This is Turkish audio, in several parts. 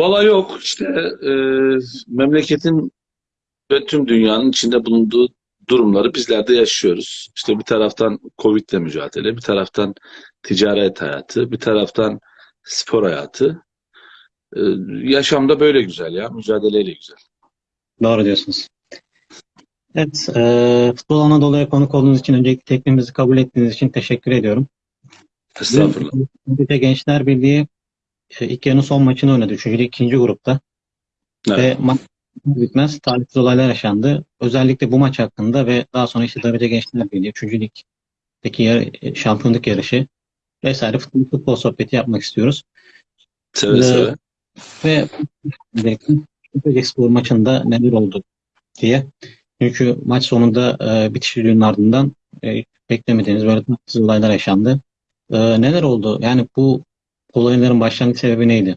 Valla yok işte e, memleketin ve tüm dünyanın içinde bulunduğu durumları bizler de yaşıyoruz. İşte bir taraftan Covid'le mücadele, bir taraftan ticaret hayatı, bir taraftan spor hayatı. E, yaşamda böyle güzel ya, mücadeleyle güzel. Doğru diyorsunuz. Evet, e, Futbol Anadolu'ya konuk olduğunuz için öncelikle teklifimizi kabul ettiğiniz için teşekkür ediyorum. Estağfurullah. Türkiye Gençler Birliği e, ilk yarının son maçını oynadı. Üçüncü ikinci grupta. Evet. Ve maç bitmez talihsiz olaylar yaşandı. Özellikle bu maç hakkında ve daha sonra işte Darıca Gençler Birliği, üçüncü ligdeki yar- e, şampiyonluk yarışı vesaire futbol, futbol sohbeti yapmak istiyoruz. Seve Ee, seve. Ve özellikle Spor maçında neler oldu diye. Çünkü maç sonunda e, bitiş ardından e, beklemediğimiz böyle tatsız olaylar yaşandı. E, neler oldu? Yani bu olayların başlangıç sebebi neydi?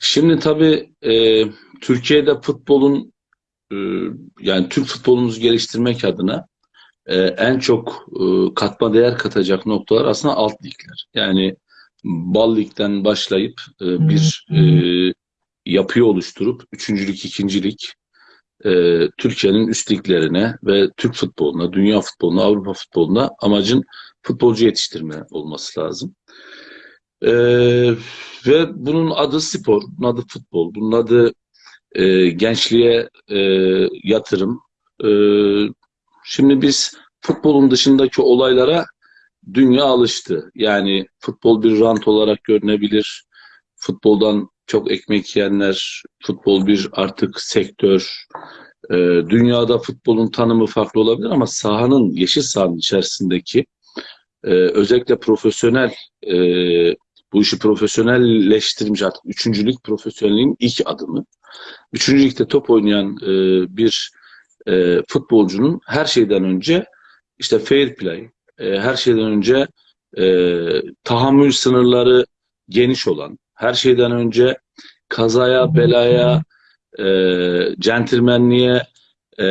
Şimdi tabii e, Türkiye'de futbolun e, yani Türk futbolumuzu geliştirmek adına e, en çok e, katma değer katacak noktalar aslında alt ligler. Yani bal ligden başlayıp e, bir e, yapıyı oluşturup üçüncülük, ikincilik e, Türkiye'nin üst liglerine ve Türk futboluna, dünya futboluna, Avrupa futboluna amacın futbolcu yetiştirme olması lazım. E, ve bunun adı spor, bunun adı futbol, bunun adı e, gençliğe e, yatırım. E, şimdi biz futbolun dışındaki olaylara dünya alıştı. Yani futbol bir rant olarak görünebilir. Futboldan çok ekmek yiyenler, futbol bir artık sektör. E, dünyada futbolun tanımı farklı olabilir ama sahanın, yeşil sahanın içerisindeki e, özellikle profesyonel e, bu işi profesyonelleştirmiş artık üçüncülük profesyonelliğin ilk adımı. Üçüncülükte top oynayan e, bir e, futbolcunun her şeyden önce işte fair play, e, her şeyden önce e, tahammül sınırları geniş olan, her şeyden önce kazaya, belaya, e, centilmenliğe e,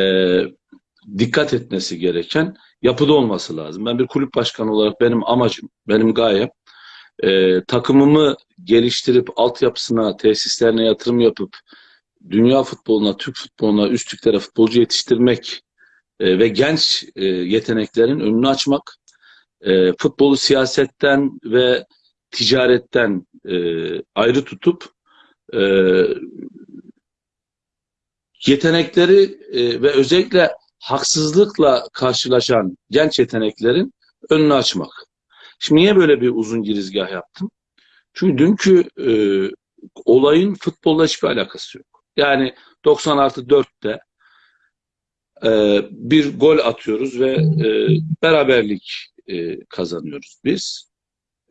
dikkat etmesi gereken yapıda olması lazım. Ben bir kulüp başkanı olarak benim amacım, benim gayem e, takımımı geliştirip altyapısına, tesislerine yatırım yapıp dünya futboluna, Türk futboluna, üst liglere futbolcu yetiştirmek e, ve genç e, yeteneklerin önünü açmak, e, futbolu siyasetten ve ticaretten e, ayrı tutup e, yetenekleri e, ve özellikle haksızlıkla karşılaşan genç yeteneklerin önünü açmak. Şimdi niye böyle bir uzun girizgah yaptım? Çünkü dünkü e, olayın futbolla hiçbir alakası yok. Yani 90 artı 4'te e, bir gol atıyoruz ve e, beraberlik e, kazanıyoruz biz.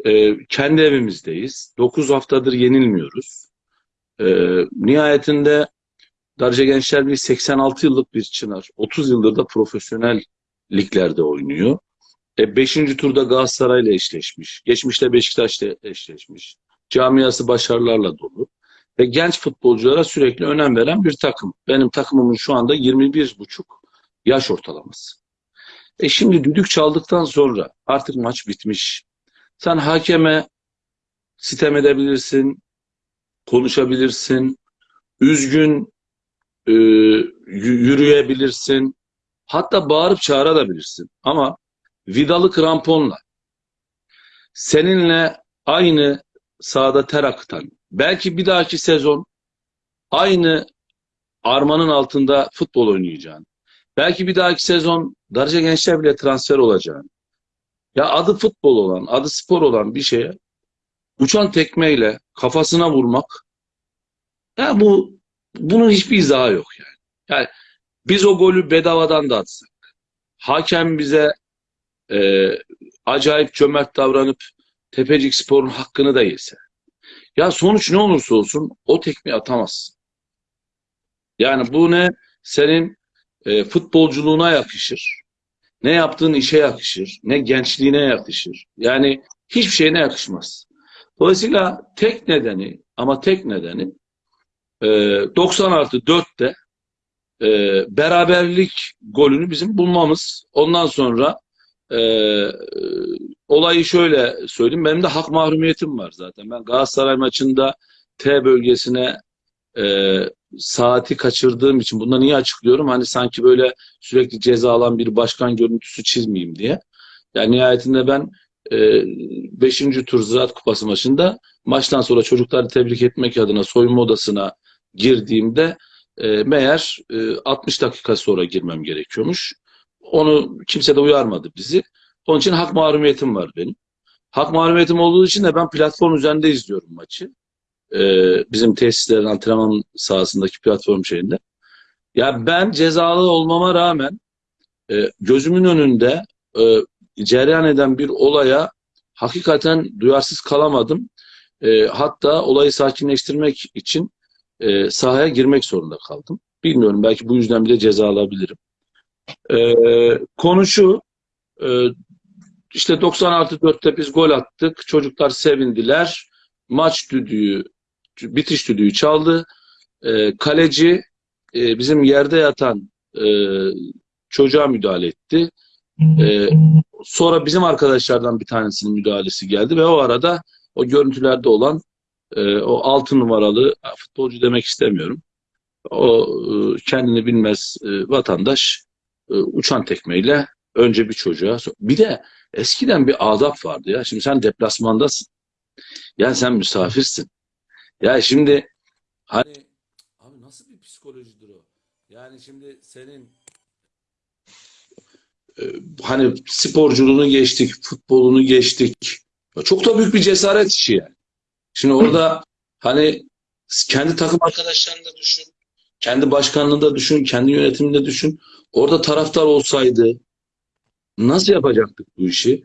E, kendi evimizdeyiz. 9 haftadır yenilmiyoruz. E, nihayetinde Darıca Gençler Birliği 86 yıllık bir çınar. 30 yıldır da profesyonel liglerde oynuyor. E, beşinci turda Galatasaray'la eşleşmiş. Geçmişte Beşiktaş'la eşleşmiş. Camiası başarılarla dolu. Ve genç futbolculara sürekli önem veren bir takım. Benim takımımın şu anda 21,5 yaş ortalaması. E şimdi düdük çaldıktan sonra artık maç bitmiş. Sen hakeme sitem edebilirsin, konuşabilirsin, üzgün e, yürüyebilirsin, hatta bağırıp çağırabilirsin. Ama vidalı kramponla seninle aynı sahada ter akıtan, belki bir dahaki sezon aynı armanın altında futbol oynayacağın, belki bir dahaki sezon Darıca Gençler bile transfer olacağın, ya adı futbol olan, adı spor olan bir şeye uçan tekmeyle kafasına vurmak, ya bu bunun hiçbir izahı yok yani. Yani biz o golü bedavadan da atsak, hakem bize e, acayip cömert davranıp Tepecik Spor'un hakkını da yese. Ya sonuç ne olursa olsun o tekmeyi atamazsın. Yani bu ne senin e, futbolculuğuna yakışır, ne yaptığın işe yakışır, ne gençliğine yakışır. Yani hiçbir şeyine yakışmaz. Dolayısıyla tek nedeni ama tek nedeni e, 90 artı 4'te e, beraberlik golünü bizim bulmamız. Ondan sonra e, olayı şöyle söyleyeyim. Benim de hak mahrumiyetim var zaten. Ben Galatasaray maçında T bölgesine e, saati kaçırdığım için bunları niye açıklıyorum? Hani sanki böyle sürekli ceza alan bir başkan görüntüsü çizmeyeyim diye. Yani nihayetinde ben 5. tur Ziraat Kupası maçında maçtan sonra çocukları tebrik etmek adına soyunma odasına girdiğimde e, meğer e, 60 dakika sonra girmem gerekiyormuş. Onu kimse de uyarmadı bizi. Onun için hak mahrumiyetim var benim. Hak mahrumiyetim olduğu için de ben platform üzerinde izliyorum maçı. E, bizim tesislerin antrenman sahasındaki platform şeyinde. Ya ben cezalı olmama rağmen e, gözümün önünde e, cereyan eden bir olaya hakikaten duyarsız kalamadım. E, hatta olayı sakinleştirmek için e, sahaya girmek zorunda kaldım. Bilmiyorum belki bu yüzden bile ceza alabilirim. E, konu e, işte 90 artı 4'te biz gol attık. Çocuklar sevindiler. Maç düdüğü, bitiş düdüğü çaldı. E, kaleci e, bizim yerde yatan e, çocuğa müdahale etti. E, sonra bizim arkadaşlardan bir tanesinin müdahalesi geldi ve o arada o görüntülerde olan e, o altı numaralı futbolcu demek istemiyorum. O e, kendini bilmez e, vatandaş e, uçan tekmeyle önce bir çocuğa bir de eskiden bir adap vardı ya. Şimdi sen deplasmandasın. Ya sen misafirsin. Ya şimdi hani abi nasıl bir psikolojidir o? Yani şimdi senin e, hani sporculuğunu geçtik, futbolunu geçtik. Çok da büyük bir cesaret işi yani. Şimdi orada hani kendi takım arkadaşlarını da düşün, kendi başkanlığını da düşün, kendi yönetimini de düşün. Orada taraftar olsaydı nasıl yapacaktık bu işi?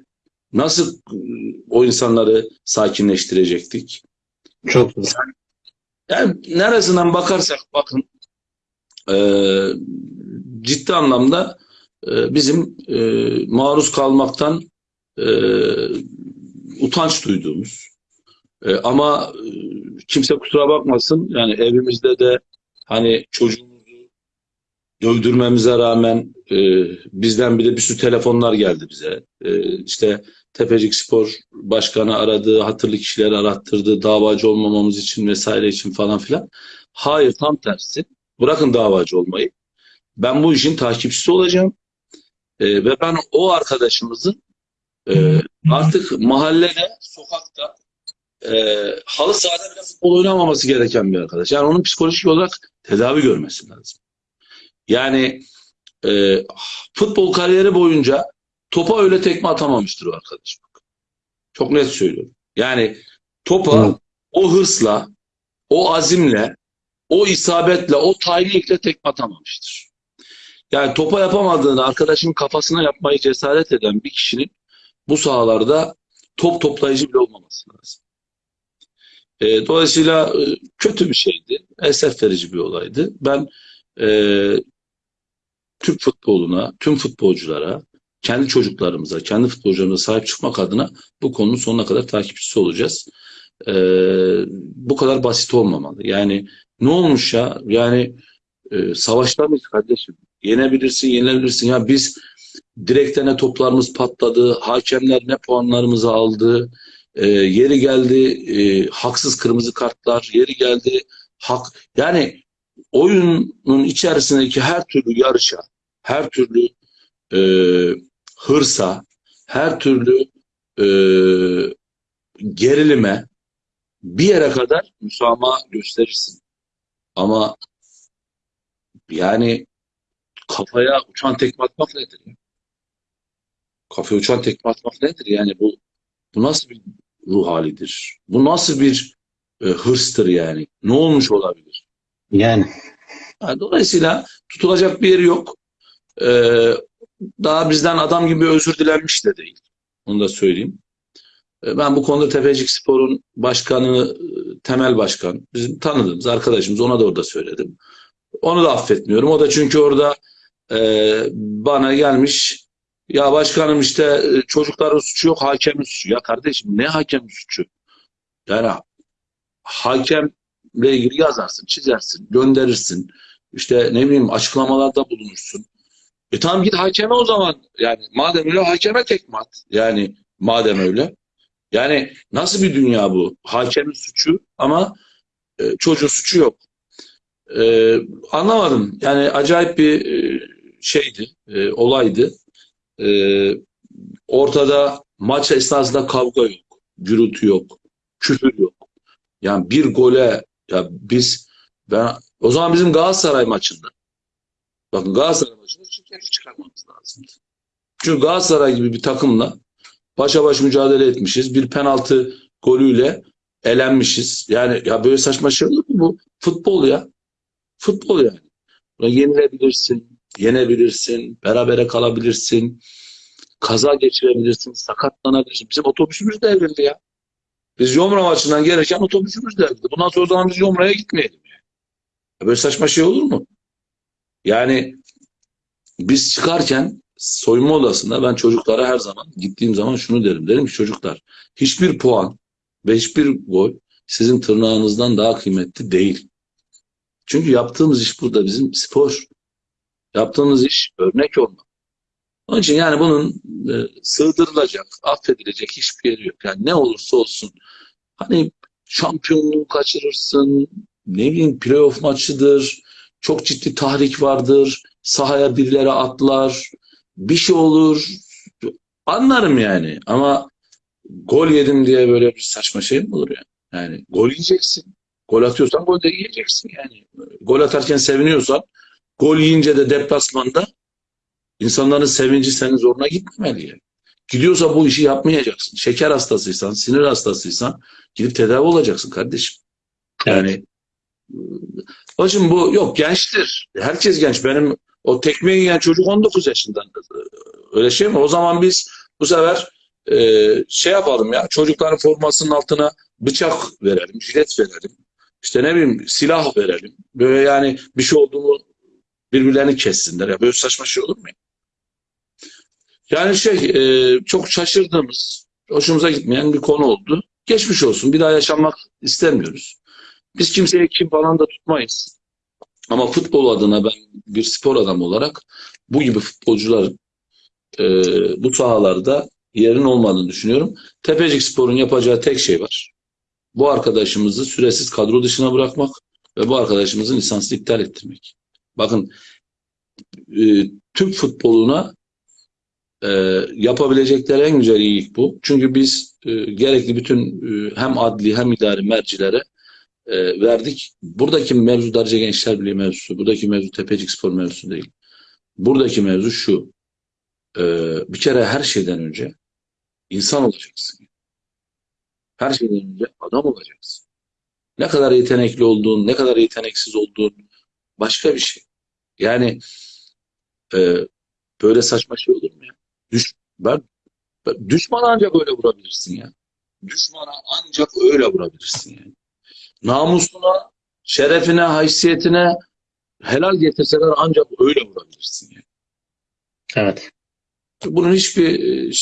Nasıl e, o insanları sakinleştirecektik? Çok zor. Yani neresinden bakarsak bakın e, ciddi anlamda e, bizim e, maruz kalmaktan e, utanç duyduğumuz e, ama e, kimse kusura bakmasın yani evimizde de hani çocuğumuzu dövdürmemize rağmen e, bizden bir de bir sürü telefonlar geldi bize. E, işte Tepecik Spor Başkanı aradı, hatırlı kişileri arattırdı, davacı olmamamız için vesaire için falan filan. Hayır tam tersi. Bırakın davacı olmayı. Ben bu işin takipçisi olacağım. E, ve ben o arkadaşımızın e, artık mahallede, sokakta e, halı sahada bile futbol oynamaması gereken bir arkadaş. Yani onun psikolojik olarak tedavi görmesi lazım. Yani e, futbol kariyeri boyunca topa öyle tekme atamamıştır o arkadaş. Çok net söylüyorum. Yani topa Evet. o hırsla, o azimle, o isabetle, o tayinlikle tekme atamamıştır. Yani topa yapamadığını arkadaşının kafasına yapmayı cesaret eden bir kişinin bu sahalarda top toplayıcı bile olmaması lazım. E, dolayısıyla e, kötü bir şeydi. Esef verici bir olaydı. Ben e, Türk futboluna, tüm futbolculara, kendi çocuklarımıza, kendi futbolcularımıza sahip çıkmak adına bu konunun sonuna kadar takipçisi olacağız. E, bu kadar basit olmamalı. Yani ne olmuş ya? Yani e, savaşlar mıyız kardeşim? Yenebilirsin, yenilebilirsin. Ya biz direkte ne toplarımız patladı, hakemler ne puanlarımızı aldı, e, yeri geldi e, haksız kırmızı kartlar, yeri geldi hak yani oyunun içerisindeki her türlü yarışa, her türlü e, hırsa, her türlü e, gerilime bir yere kadar müsamaha gösterirsin. Ama yani kafaya uçan tekme atmak nedir? ya? Kafaya uçan tekme atmak nedir? Yani bu bu nasıl bir ruh halidir? Bu nasıl bir e, hırstır yani? Ne olmuş olabilir? Yani Yani dolayısıyla tutulacak bir yeri yok. Ee, daha bizden adam gibi özür dilenmiş de değil. Onu da söyleyeyim. Ee, ben bu konuda Tepecik Spor'un başkanı, e, temel başkan, bizim tanıdığımız arkadaşımız ona da orada söyledim. Onu da affetmiyorum. O da çünkü orada e, bana gelmiş ya başkanım işte e, çocukların suçu yok, hakemin suçu. Ya kardeşim ne hakemin suçu? Yani hakemle ilgili yazarsın, çizersin, gönderirsin. İşte ne bileyim açıklamalarda bulunursun. E tamam git hakeme o zaman. Yani madem öyle hakeme tekme at. Yani madem öyle. Yani nasıl bir dünya bu? Hakemin suçu ama e, çocuğun suçu yok. E, anlamadım. Yani acayip bir e, şeydi, e, olaydı. E, ortada maç esnasında kavga yok, gürültü yok, küfür yok. Yani bir gole ya biz ben o zaman bizim Galatasaray maçında bakın Galatasaray şikayet çıkarmamız lazımdı. Çünkü Galatasaray gibi bir takımla başa baş mücadele etmişiz. Bir penaltı golüyle elenmişiz. Yani ya böyle saçma şey olur mu bu? Futbol ya. Futbol yani. Yenilebilirsin, yenebilirsin, berabere kalabilirsin, kaza geçirebilirsin, sakatlanabilirsin. Bizim otobüsümüz devrildi ya. Biz Yomra maçından gelirken otobüsümüz devrildi. Bundan sonra o zaman biz Yomra'ya gitmeyelim. Yani. Böyle saçma şey olur mu? Yani biz çıkarken soyunma odasında ben çocuklara her zaman gittiğim zaman şunu derim. Derim ki çocuklar hiçbir puan ve hiçbir gol sizin tırnağınızdan daha kıymetli değil. Çünkü yaptığımız iş burada bizim spor. Yaptığımız iş örnek olmak. Onun için yani bunun e, sığdırılacak, affedilecek hiçbir yeri yok. Yani ne olursa olsun. Hani şampiyonluğu kaçırırsın, ne bileyim playoff maçıdır, çok ciddi tahrik vardır, sahaya birileri atlar, bir şey olur. Anlarım yani ama gol yedim diye böyle bir saçma şey mi olur yani? Yani gol yiyeceksin. Gol atıyorsan gol de yiyeceksin yani. Gol atarken seviniyorsan gol yiyince de deplasmanda insanların sevinci senin zoruna gitmemeli yani. Gidiyorsa bu işi yapmayacaksın. Şeker hastasıysan, sinir hastasıysan gidip tedavi olacaksın kardeşim. Yani Hocam bu yok gençtir. Herkes genç. Benim o tekmeyi yiyen çocuk 19 yaşında. Öyle şey mi? O zaman biz bu sefer e, şey yapalım ya çocukların formasının altına bıçak verelim, jilet verelim. İşte ne bileyim silah verelim. Böyle yani bir şey oldu mu birbirlerini kessinler. Ya böyle saçma şey olur mu? Yani şey e, çok şaşırdığımız, hoşumuza gitmeyen bir konu oldu. Geçmiş olsun. Bir daha yaşanmak istemiyoruz. Biz kimseye kim falan da tutmayız. Ama futbol adına ben bir spor adamı olarak bu gibi futbolcuların e, bu sahalarda yerin olmadığını düşünüyorum. Tepecik Spor'un yapacağı tek şey var. Bu arkadaşımızı süresiz kadro dışına bırakmak ve bu arkadaşımızın lisansını iptal ettirmek. Bakın e, Türk futboluna e, yapabilecekleri en güzel iyilik bu. Çünkü biz e, gerekli bütün e, hem adli hem idari mercilere e, verdik. Buradaki mevzu Darıca Gençler Birliği mevzusu, buradaki mevzu Tepecik Spor mevzusu değil. Buradaki mevzu şu, e, bir kere her şeyden önce insan olacaksın. Her şeyden önce adam olacaksın. Ne kadar yetenekli olduğun, ne kadar yeteneksiz olduğun başka bir şey. Yani e, böyle saçma şey olur mu ya? Düş, ben, ben, düşmana ancak öyle vurabilirsin ya. Düşmana ancak öyle vurabilirsin yani namusuna, şerefine, haysiyetine helal getirseler ancak öyle vurabilirsin. Yani. Evet. Bunun hiçbir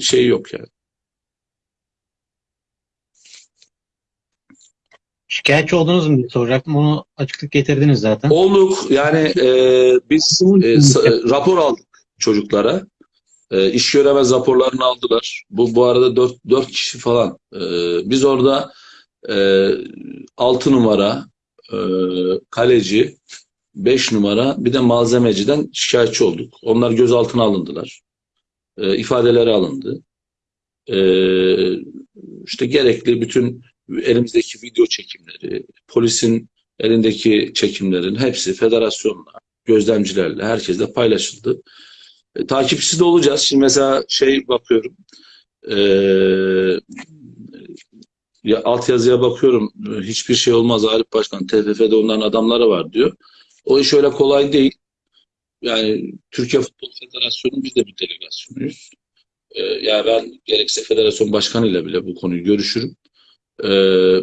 şey yok yani. Şikayetçi oldunuz mu diye soracaktım. Onu açıklık getirdiniz zaten. Olduk. Yani e, biz e, rapor aldık çocuklara. E, iş göremez raporlarını aldılar. Bu bu arada dört, dört kişi falan. E, biz orada e, 6 numara e, kaleci, 5 numara bir de malzemeciden şikayetçi olduk. Onlar gözaltına alındılar. E, ifadeleri alındı. E, işte gerekli bütün elimizdeki video çekimleri, polisin elindeki çekimlerin hepsi federasyonla, gözlemcilerle, herkesle paylaşıldı. E, takipçisi de olacağız. Şimdi mesela şey bakıyorum, e, ya, altyazıya bakıyorum hiçbir şey olmaz Arif Başkan TFF'de onların adamları var diyor. O iş öyle kolay değil. Yani Türkiye Futbol Federasyonu biz de bir delegasyonuyuz. Ee, yani ben gerekse federasyon başkanıyla bile bu konuyu görüşürüm. Ee,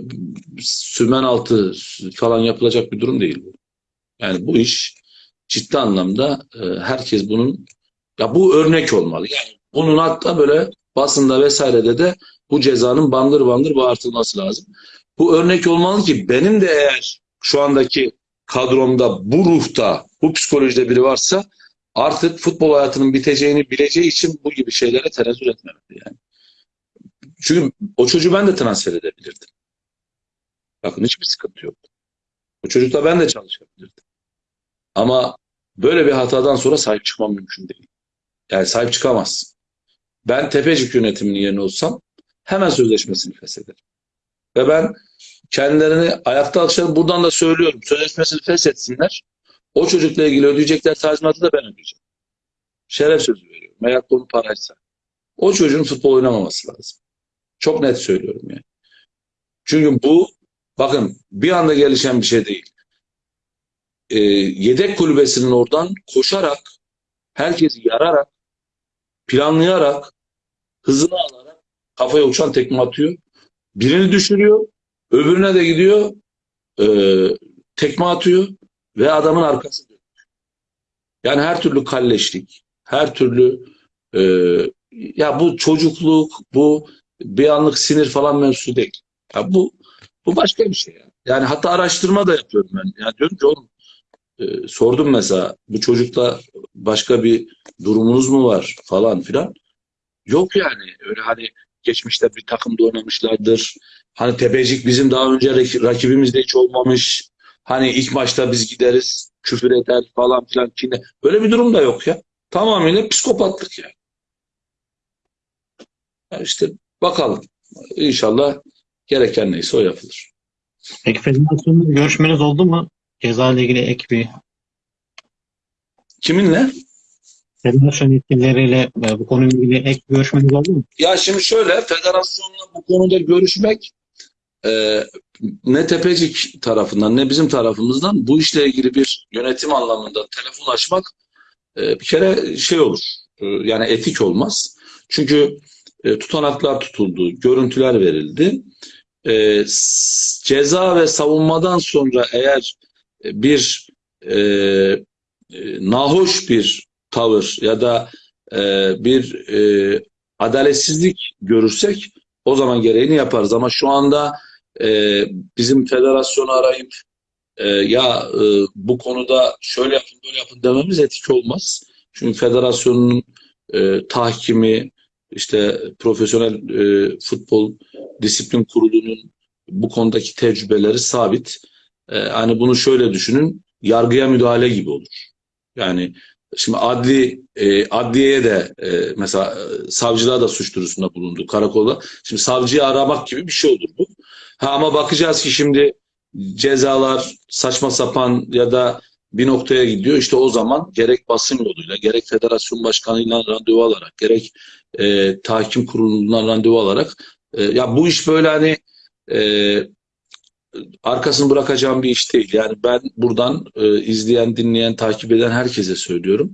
sümen altı falan yapılacak bir durum değil bu. Yani bu iş ciddi anlamda e, herkes bunun ya bu örnek olmalı. Yani bunun hatta böyle basında vesairede de bu cezanın bandır bandır bağırtılması lazım. Bu örnek olmalı ki benim de eğer şu andaki kadromda bu ruhta, bu psikolojide biri varsa artık futbol hayatının biteceğini bileceği için bu gibi şeylere tenezzül etmemeli yani. Çünkü o çocuğu ben de transfer edebilirdim. Bakın hiçbir sıkıntı yok. Bu çocukla ben de çalışabilirdim. Ama böyle bir hatadan sonra sahip çıkmam mümkün değil. Yani sahip çıkamaz. Ben Tepecik yönetiminin yerine olsam hemen sözleşmesini feshederim. Ve ben kendilerini ayakta alışlarım. Buradan da söylüyorum. Sözleşmesini feshetsinler. O çocukla ilgili ödeyecekler tazminatı da ben ödeyeceğim. Şeref sözü veriyorum. Eğer konu paraysa. O çocuğun futbol oynamaması lazım. Çok net söylüyorum yani. Çünkü bu bakın bir anda gelişen bir şey değil. Ee, yedek kulübesinin oradan koşarak herkesi yararak planlayarak hızını alarak kafaya uçan tekme atıyor. Birini düşürüyor. Öbürüne de gidiyor e, tekme atıyor ve adamın arkası dönüyor. Yani her türlü kalleşlik, her türlü e, ya bu çocukluk, bu bir anlık sinir falan mevzusu değil. Ya bu bu başka bir şey. Yani, yani hatta araştırma da yapıyorum ben. Yani diyorum ki oğlum e, sordum mesela bu çocukla başka bir durumunuz mu var falan filan. Yok yani öyle hani geçmişte bir takımda oynamışlardır. Hani Tepecik bizim daha önce rak- rakibimizde hiç olmamış. Hani ilk maçta biz gideriz küfür eder falan filan. Kine. Böyle bir durum da yok ya. Tamamıyla psikopatlık yani. Ya işte bakalım. İnşallah gereken neyse o yapılır. Peki federasyonla görüşmeniz oldu mu? Ceza ile ilgili ek bir Kiminle? Federasyon yetkilileriyle e, bu konuyla ilgili ek görüşmeniz oldu mu? Ya şimdi şöyle federasyonla bu konuda görüşmek e, ne Tepecik tarafından ne bizim tarafımızdan bu işle ilgili bir yönetim anlamında telefon açmak e, bir kere şey olur. E, yani etik olmaz. Çünkü e, tutanaklar tutuldu, görüntüler verildi. E, ceza ve savunmadan sonra eğer bir e, e, nahoş bir tavır ya da e, bir e, adaletsizlik görürsek o zaman gereğini yaparız. Ama şu anda e, bizim federasyonu arayıp e, ya e, bu konuda şöyle yapın böyle yapın dememiz etik olmaz. Çünkü federasyonun e, tahkimi işte profesyonel e, futbol disiplin kurulunun bu konudaki tecrübeleri sabit. E, hani bunu şöyle düşünün yargıya müdahale gibi olur. Yani Şimdi adli e, adliyeye de e, mesela e, savcılığa da suç duyurusunda bulundu karakola. Şimdi savcıyı aramak gibi bir şey olur bu. Ha, ama bakacağız ki şimdi cezalar saçma sapan ya da bir noktaya gidiyor. İşte o zaman gerek basın yoluyla, gerek federasyon başkanıyla randevu alarak, gerek e, tahkim kurulundan randevu alarak e, ya bu iş böyle hani e, arkasını bırakacağım bir iş değil. Yani ben buradan e, izleyen, dinleyen, takip eden herkese söylüyorum.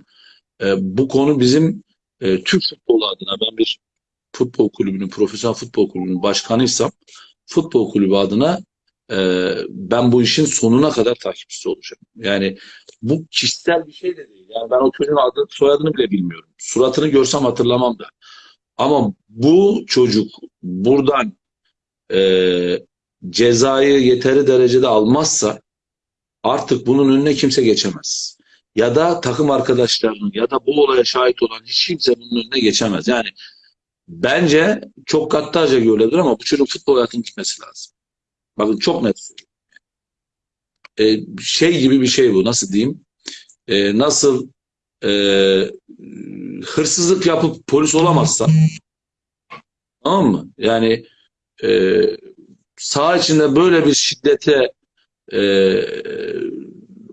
E, bu konu bizim e, Türk futbolu adına ben bir futbol kulübünün, profesyonel futbol kulübünün başkanıysam futbol kulübü adına e, ben bu işin sonuna kadar takipçisi olacağım. Yani bu kişisel bir şey de değil. Yani ben o çocuğun adını, soyadını bile bilmiyorum. Suratını görsem hatırlamam da. Ama bu çocuk buradan e, cezayı yeteri derecede almazsa artık bunun önüne kimse geçemez. Ya da takım arkadaşlarının ya da bu olaya şahit olan hiç kimse bunun önüne geçemez. Yani bence çok gaddarca görülebilir ama bu çocuğun futbol hayatının gitmesi lazım. Bakın çok net. Ee, şey gibi bir şey bu. Nasıl diyeyim? Ee, nasıl e, hırsızlık yapıp polis olamazsa tamam mı? Yani e, saha içinde böyle bir şiddete e,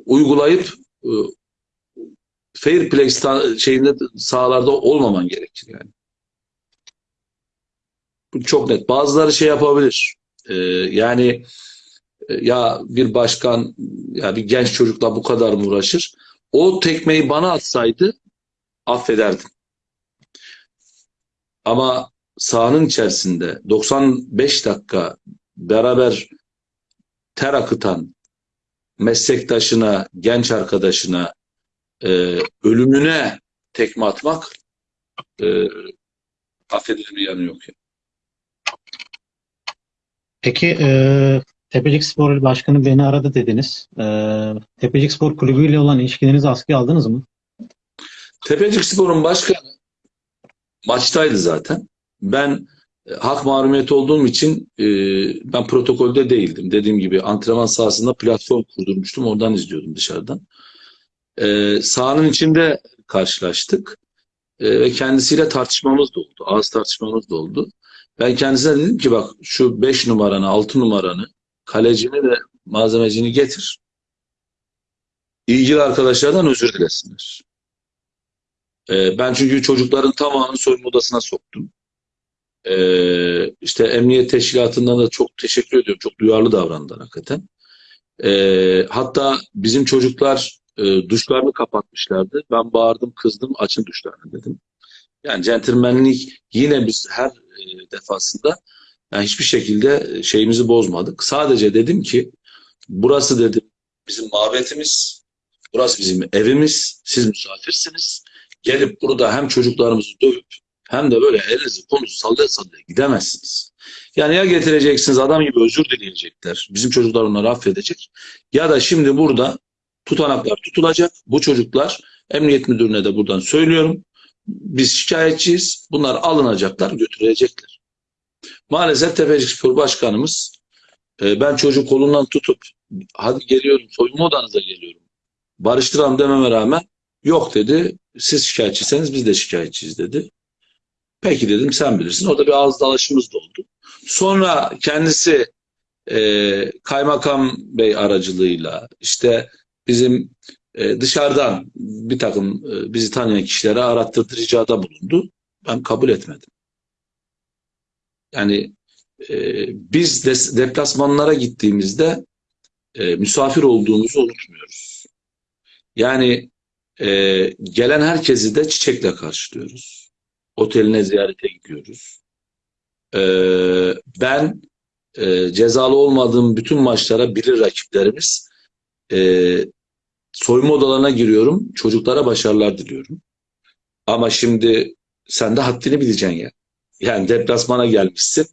uygulayıp e, fair play şeyinde sahalarda olmaman gerekir yani. Bu çok net. Bazıları şey yapabilir. E, yani e, ya bir başkan ya bir genç çocukla bu kadar mı uğraşır? O tekmeyi bana atsaydı affederdim. Ama sahanın içerisinde 95 dakika beraber ter akıtan meslektaşına, genç arkadaşına e, ölümüne tekme atmak e, affedilir bir yanı yok. Yani. Peki e, Tepecik Spor Başkanı beni aradı dediniz. E, Tepecik Spor Kulübü ile olan ilişkilerinizi askıya aldınız mı? Tepecik Spor'un başkanı maçtaydı zaten. Ben hak mahrumiyeti olduğum için e, ben protokolde değildim. Dediğim gibi antrenman sahasında platform kurdurmuştum. Oradan izliyordum dışarıdan. E, sahanın içinde karşılaştık. E, ve kendisiyle tartışmamız da oldu. Ağız tartışmamız da oldu. Ben kendisine dedim ki bak şu 5 numaranı, 6 numaranı, kalecini ve malzemecini getir. İlgili arkadaşlardan özür dilesinler. E, ben çünkü çocukların tamamını soyunma odasına soktum. E, işte emniyet teşkilatından da çok teşekkür ediyorum. Çok duyarlı davrandılar hakikaten. E, hatta bizim çocuklar e, duşlarını kapatmışlardı. Ben bağırdım, kızdım, açın duşlarını dedim. Yani centilmenlik yine biz her e, defasında yani hiçbir şekilde şeyimizi bozmadık. Sadece dedim ki burası dedim bizim mabetimiz, burası bizim evimiz, siz misafirsiniz. Gelip burada hem çocuklarımızı dövüp hem de böyle elinizi kolunuzu sallaya sallaya gidemezsiniz. Yani ya getireceksiniz adam gibi özür dileyecekler. Bizim çocuklar onları affedecek. Ya da şimdi burada tutanaklar tutulacak. Bu çocuklar emniyet müdürüne de buradan söylüyorum. Biz şikayetçiyiz. Bunlar alınacaklar, götürülecekler. Maalesef Tepecik Spor Başkanımız e, ben çocuk kolundan tutup hadi geliyorum soyunma odanıza geliyorum. Barıştıralım dememe rağmen yok dedi. Siz şikayetçiseniz biz de şikayetçiyiz dedi. Peki dedim sen bilirsin. Orada bir ağız dalaşımız da oldu. Sonra kendisi e, kaymakam bey aracılığıyla işte bizim e, dışarıdan bir takım e, bizi tanıyan kişilere arattırdı ricada bulundu. Ben kabul etmedim. Yani e, biz des, deplasmanlara gittiğimizde e, misafir olduğumuzu unutmuyoruz. Yani e, gelen herkesi de çiçekle karşılıyoruz. Oteline ziyarete gidiyoruz. E, ben e, cezalı olmadığım bütün maçlara bilir rakiplerimiz e, soyunma odalarına giriyorum. Çocuklara başarılar diliyorum. Ama şimdi sen de haddini bileceksin ya. Yani deplasmana gelmişsin.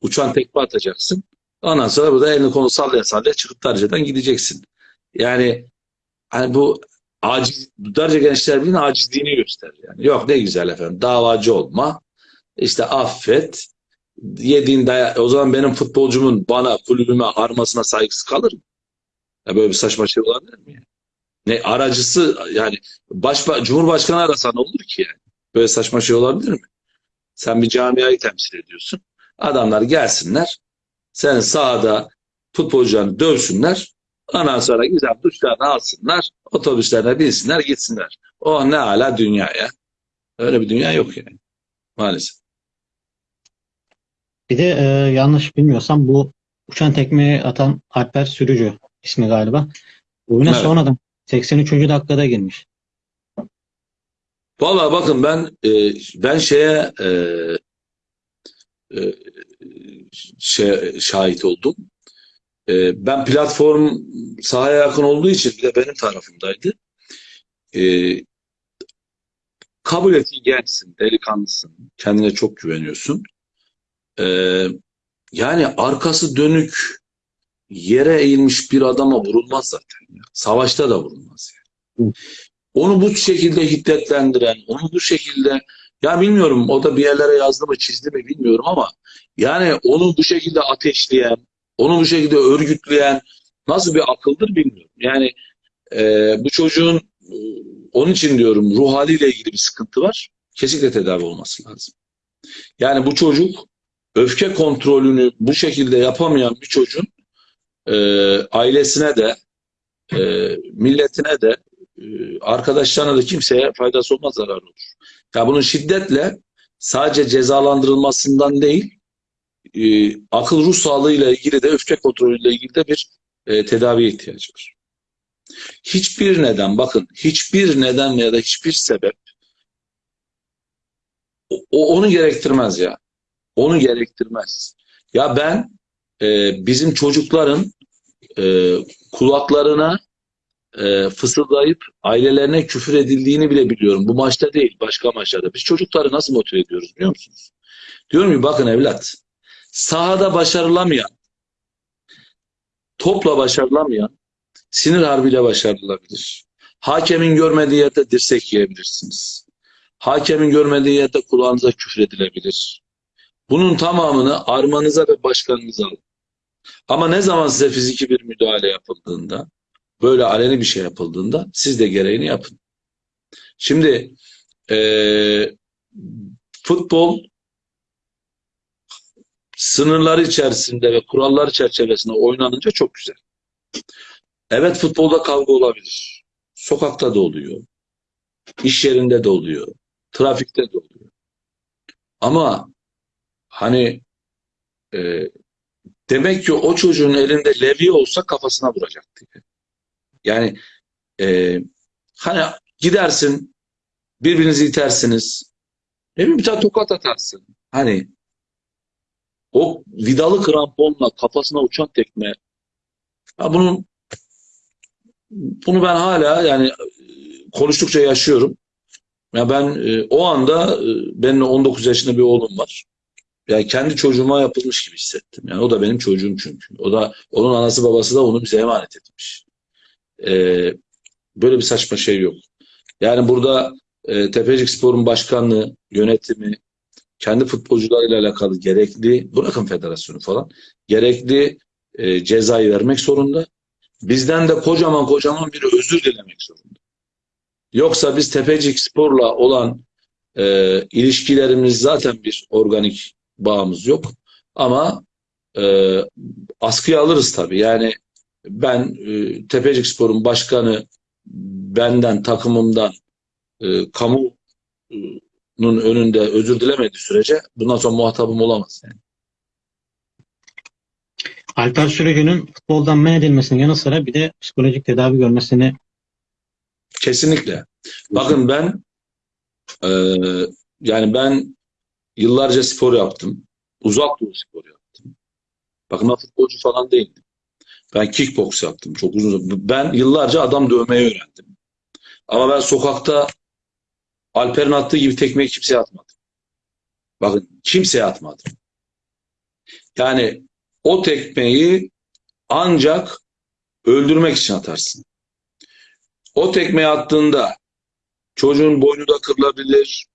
Uçan tekme atacaksın. Ondan sonra burada elini konu sallaya sallaya çıkıp Darca'dan gideceksin. Yani hani bu aciz, Darca Gençler Birliği'nin acizliğini gösterir. Yani. Yok ne güzel efendim davacı olma. İşte affet. Yediğin daya o zaman benim futbolcumun bana, kulübüme, armasına saygısı kalır mı? Ya böyle bir saçma şey olabilir mi? Ne aracısı yani baş, Cumhurbaşkanı arasa olur ki yani? Böyle saçma şey olabilir mi? Sen bir camiayı temsil ediyorsun. Adamlar gelsinler. Sen sahada futbolcularını dövsünler. Ondan sonra güzel duşlarını alsınlar. Otobüslerine binsinler gitsinler. O ne hala dünya ya. Öyle bir dünya yok yani. Maalesef. Bir de e, yanlış bilmiyorsam bu uçan tekmeyi atan Alper Sürücü ismi galiba. Oyuna Evet. sonradan 83. dakikada girmiş. Vallahi bakın ben e, ben şeye e, e, şey, şahit oldum. E, ben platform sahaya yakın olduğu için bir de benim tarafımdaydı. E, kabul et gençsin, delikanlısın, kendine çok güveniyorsun. E, yani arkası dönük yere eğilmiş bir adama vurulmaz zaten. ya. Savaşta da vurulmaz yani. Onu bu şekilde hiddetlendiren, onu bu şekilde ya bilmiyorum o da bir yerlere yazdı mı çizdi mi bilmiyorum ama yani onu bu şekilde ateşleyen, onu bu şekilde örgütleyen nasıl bir akıldır bilmiyorum. Yani e, bu çocuğun e, onun için diyorum ruh haliyle ilgili bir sıkıntı var. Kesinlikle tedavi olması lazım. Yani bu çocuk öfke kontrolünü bu şekilde yapamayan bir çocuğun e, ailesine de e, milletine de e, arkadaşlarına da kimseye faydası olmaz zarar olur. Ya bunun şiddetle sadece cezalandırılmasından değil e, akıl ruh sağlığıyla ilgili de öfke kontrolüyle ilgili de bir e, tedaviye ihtiyacı var. Hiçbir neden bakın hiçbir neden ya da hiçbir sebep o, onu gerektirmez ya. Onu gerektirmez. Ya ben e, bizim çocukların e, kulaklarına e, fısıldayıp ailelerine küfür edildiğini bile biliyorum. Bu maçta değil, başka maçlarda. Biz çocukları nasıl motive ediyoruz biliyor musunuz? Diyorum ki bakın evlat, sahada başarılamayan, topla başarılamayan, sinir harbiyle başarılabilir. Hakemin görmediği yerde dirsek yiyebilirsiniz. Hakemin görmediği yerde kulağınıza küfür edilebilir. Bunun tamamını armanıza ve başkanınıza alın. Ama ne zaman size fiziki bir müdahale yapıldığında, böyle aleni bir şey yapıldığında siz de gereğini yapın. Şimdi eee, futbol sınırları içerisinde ve kurallar çerçevesinde oynanınca çok güzel. Evet futbolda kavga olabilir. Sokakta da oluyor. İş yerinde de oluyor. Trafikte de oluyor. Ama hani e, demek ki o çocuğun elinde levye olsa kafasına vuracaktı. Yani e, hani gidersin birbirinizi itersiniz. Ne bileyim bir tane tokat atarsın. Hani o vidalı kramponla kafasına uçan tekme. Ya bunun bunu ben hala yani e, konuştukça yaşıyorum. Ya ben e, o anda e, benim 19 yaşında bir oğlum var. Yani kendi çocuğuma yapılmış gibi hissettim. Yani o da benim çocuğum çünkü. O da onun anası babası da onu bize emanet etmiş. E, böyle bir saçma şey yok. Yani burada e, Tepecik Spor'un başkanlığı, yönetimi, kendi futbolcularıyla alakalı gerekli, bırakın federasyonu falan, gerekli e, cezayı vermek zorunda. Bizden de kocaman kocaman bir özür dilemek zorunda. Yoksa biz Tepecik Spor'la olan e, ilişkilerimiz zaten bir organik bağımız yok. Ama e, askıya alırız tabii. Yani ben e, Tepecik Spor'un başkanı benden, takımımdan, e, kamunun önünde özür dilemediği sürece bundan sonra muhatabım olamaz. Yani. Alper Sürücü'nün futboldan men edilmesinin yanı sıra bir de psikolojik tedavi görmesini Kesinlikle. Bakın ben e, yani ben yıllarca spor yaptım. Uzak doğu spor yaptım. Bakın ben futbolcu falan değildim. Ben kickbox yaptım çok uzun. Ben yıllarca adam dövmeyi öğrendim. Ama ben sokakta Alper'in attığı gibi tekmeyi kimseye atmadım. Bakın kimseye atmadım. Yani o tekmeyi ancak öldürmek için atarsın. O tekmeyi attığında çocuğun boynu da kırılabilir.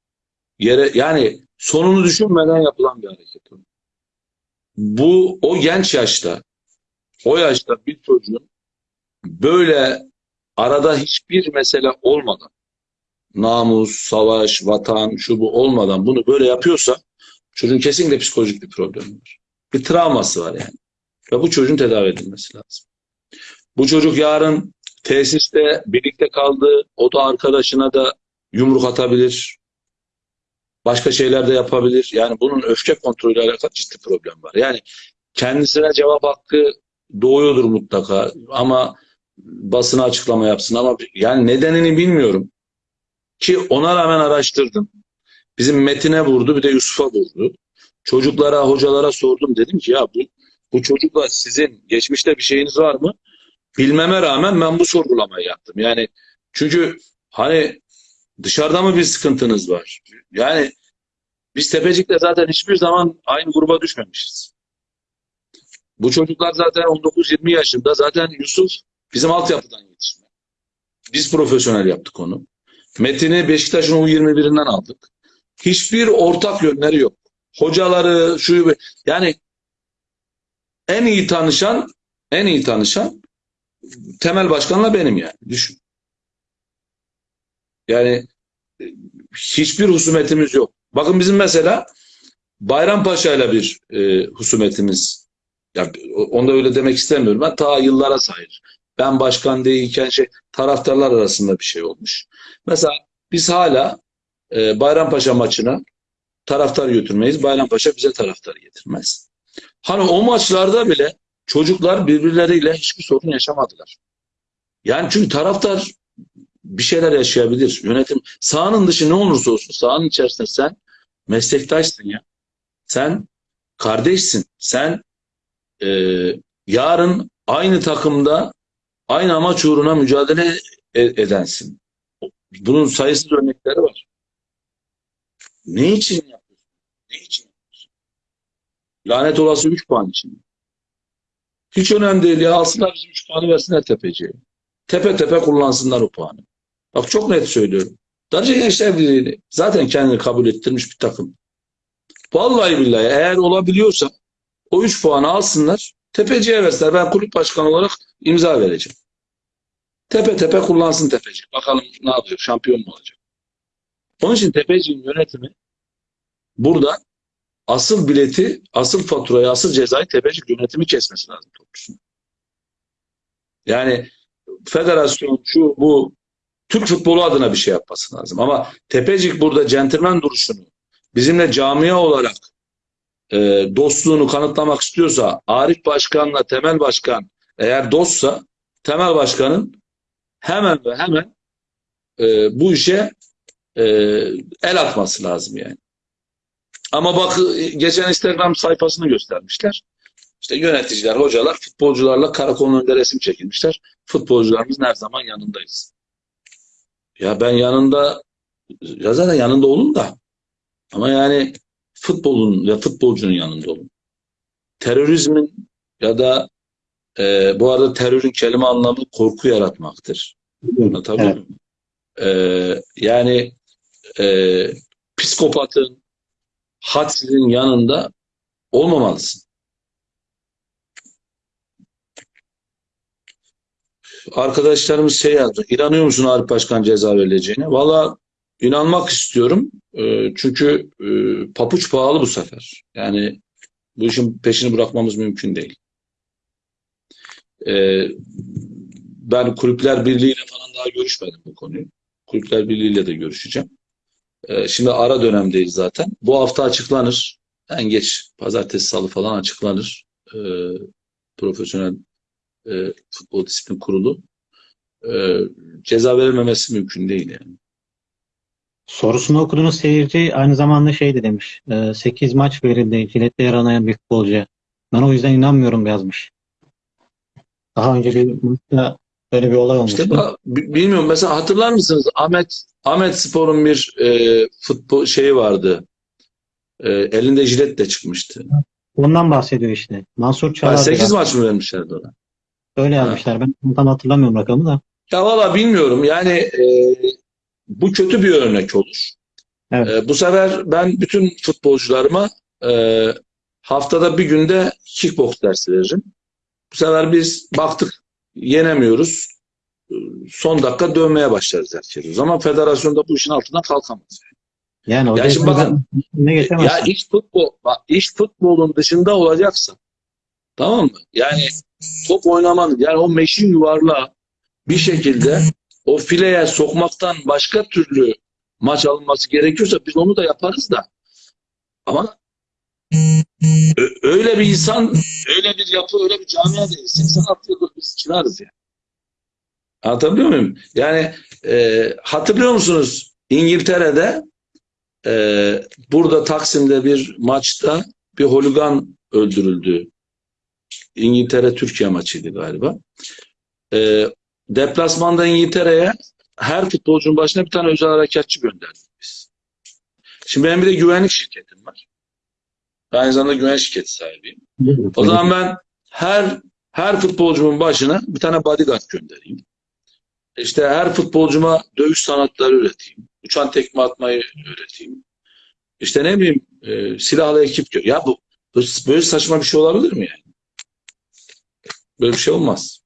Yere yani sonunu düşünmeden yapılan bir hareket. Bu o genç yaşta o yaşta bir çocuğun böyle arada hiçbir mesele olmadan namus, savaş, vatan, şu bu olmadan bunu böyle yapıyorsa çocuğun kesinlikle psikolojik bir problemi var. Bir travması var yani. Ve bu çocuğun tedavi edilmesi lazım. Bu çocuk yarın tesiste birlikte kaldı. O da arkadaşına da yumruk atabilir. Başka şeyler de yapabilir. Yani bunun öfke kontrolüyle alakalı ciddi problem var. Yani kendisine cevap hakkı doğuyordur mutlaka ama basına açıklama yapsın ama yani nedenini bilmiyorum. Ki ona rağmen araştırdım. Bizim Metin'e vurdu bir de Yusuf'a vurdu. Çocuklara, hocalara sordum. Dedim ki ya bu, bu çocukla sizin geçmişte bir şeyiniz var mı? Bilmeme rağmen ben bu sorgulamayı yaptım. Yani çünkü hani dışarıda mı bir sıkıntınız var? Yani biz Tepecik'te zaten hiçbir zaman aynı gruba düşmemişiz. Bu çocuklar zaten 19-20 yaşında. Zaten Yusuf bizim altyapıdan yetişme. Biz profesyonel yaptık onu. Metin'i Beşiktaş'ın U21'inden aldık. Hiçbir ortak yönleri yok. Hocaları, şu yani en iyi tanışan en iyi tanışan temel başkanla benim yani. Düşün. Yani hiçbir husumetimiz yok. Bakın bizim mesela Bayrampaşa ile bir e, husumetimiz ya, onu da öyle demek istemiyorum. Ben ta yıllara sayır. Ben başkan değilken şey taraftarlar arasında bir şey olmuş. Mesela biz hala e, Bayrampaşa maçına taraftar götürmeyiz. Bayrampaşa bize taraftar getirmez. Hani o maçlarda bile çocuklar birbirleriyle hiçbir sorun yaşamadılar. Yani çünkü taraftar bir şeyler yaşayabilir. Yönetim sahanın dışı ne olursa olsun sahanın içerisinde sen meslektaşsın ya. Sen kardeşsin. Sen e, yarın aynı takımda aynı amaç uğruna mücadele e- edensin. Bunun sayısız örnekleri var. Ne için yapıyorsun? Ne için yapıyorsun? Lanet olası 3 puan için. Hiç önemli değil ya. Alsınlar bizim 3 puanı versinler tepeciye. Tepe tepe kullansınlar o puanı. Bak çok net söylüyorum. Darıca Gençler Birliği zaten kendini kabul ettirmiş bir takım. Vallahi billahi eğer olabiliyorsa o 3 puanı alsınlar. Tepeciye versinler. Ben kulüp başkanı olarak imza vereceğim. Tepe tepe kullansın tepecik. Bakalım ne yapıyor? Şampiyon mu olacak? Onun için tepeciğin yönetimi burada asıl bileti, asıl faturayı, asıl cezayı tepecik yönetimi kesmesi lazım topçusun. Yani federasyon şu bu Türk futbolu adına bir şey yapması lazım. Ama Tepecik burada centilmen duruşunu bizimle camia olarak e, dostluğunu kanıtlamak istiyorsa Arif Başkan'la Temel Başkan eğer dostsa Temel Başkan'ın hemen ve hemen e, bu işe e, el atması lazım yani. Ama bak geçen Instagram sayfasını göstermişler. İşte yöneticiler, hocalar futbolcularla karakolun önünde resim çekilmişler. Futbolcularımızın her zaman yanındayız. Ya ben yanında ya zaten yanında olun da ama yani futbolun ve futbolcunun yanında olun. Terörizmin ya da e, bu arada terörün kelime anlamı korku yaratmaktır. Anlatabiliyor Evet. muyum? E, yani e, psikopatın hadsizin yanında olmamalısın. Arkadaşlarımız şey yazdı. İnanıyor musun Arif Başkan ceza verileceğine? Valla inanmak istiyorum. E, çünkü e, papuç pahalı bu sefer. Yani bu işin peşini bırakmamız mümkün değil. E, ben Kulüpler Birliği'yle falan daha görüşmedim bu konuyu. Kulüpler Birliği'yle de görüşeceğim. E, şimdi ara dönemdeyiz zaten. Bu hafta açıklanır. En geç pazartesi salı falan açıklanır. E, profesyonel e, futbol disiplin kurulu. E, ceza verilmemesi mümkün değil yani. Sorusunu okuduğunuz seyirci aynı zamanda şey de demiş. 8 maç verildi jiletle yaralayan bir futbolcuya. Ben o yüzden inanmıyorum yazmış. Daha önce bir maçta böyle bir olay olmuştu. İşte ba- bilmiyorum mesela hatırlar mısınız Ahmet Ahmet Spor'un bir e, futbol şeyi vardı. E, elinde jiletle çıkmıştı. Ondan bahsediyor işte. Mansur Ha, Çağlar 8 da maç mı vermişlerdi ona? öyle yazmışlar. Ben tam hatırlamıyorum rakamı da. Ya valla bilmiyorum. Yani e, bu kötü bir örnek olur. Evet. E, bu sefer ben bütün futbolcularıma e, haftada bir günde kickbox dersi veririm. Bu sefer biz baktık yenemiyoruz. Son dakika dövmeye başlarız herkes. O zaman federasyonda bu işin altından kalkamaz. Yani o Ya şimdi bakın, ne Ya geçemezsin. iş futbol, bak iş futbolun dışında olacaksa tamam mı? Yani top oynamanın yani o meşin yuvarlağı bir şekilde o fileye sokmaktan başka türlü maç alınması gerekiyorsa biz onu da yaparız da ama öyle bir insan, öyle bir yapı, öyle bir camia değil. 86 yıldır biz çınarız yani. Anlatabiliyor muyum? Yani e, hatırlıyor musunuz İngiltere'de e, burada Taksim'de bir maçta bir holigan öldürüldü. İngiltere-Türkiye maçıydı galiba. E, deplasmanda İngiltere'ye her futbolcunun başına bir tane özel harekatçı gönderdik biz. Şimdi benim bir de güvenlik şirketim var. Ben aynı zamanda güvenlik şirketi sahibiyim. O zaman ben her her futbolcumun başına bir tane bodyguard göndereyim. İşte her futbolcuma dövüş sanatları öğreteyim. Uçan tekme atmayı öğreteyim. İşte ne bileyim e, silahlı ekip Ya bu bu- böyle saçma bir şey olabilir mi yani? Böyle bir şey olmaz.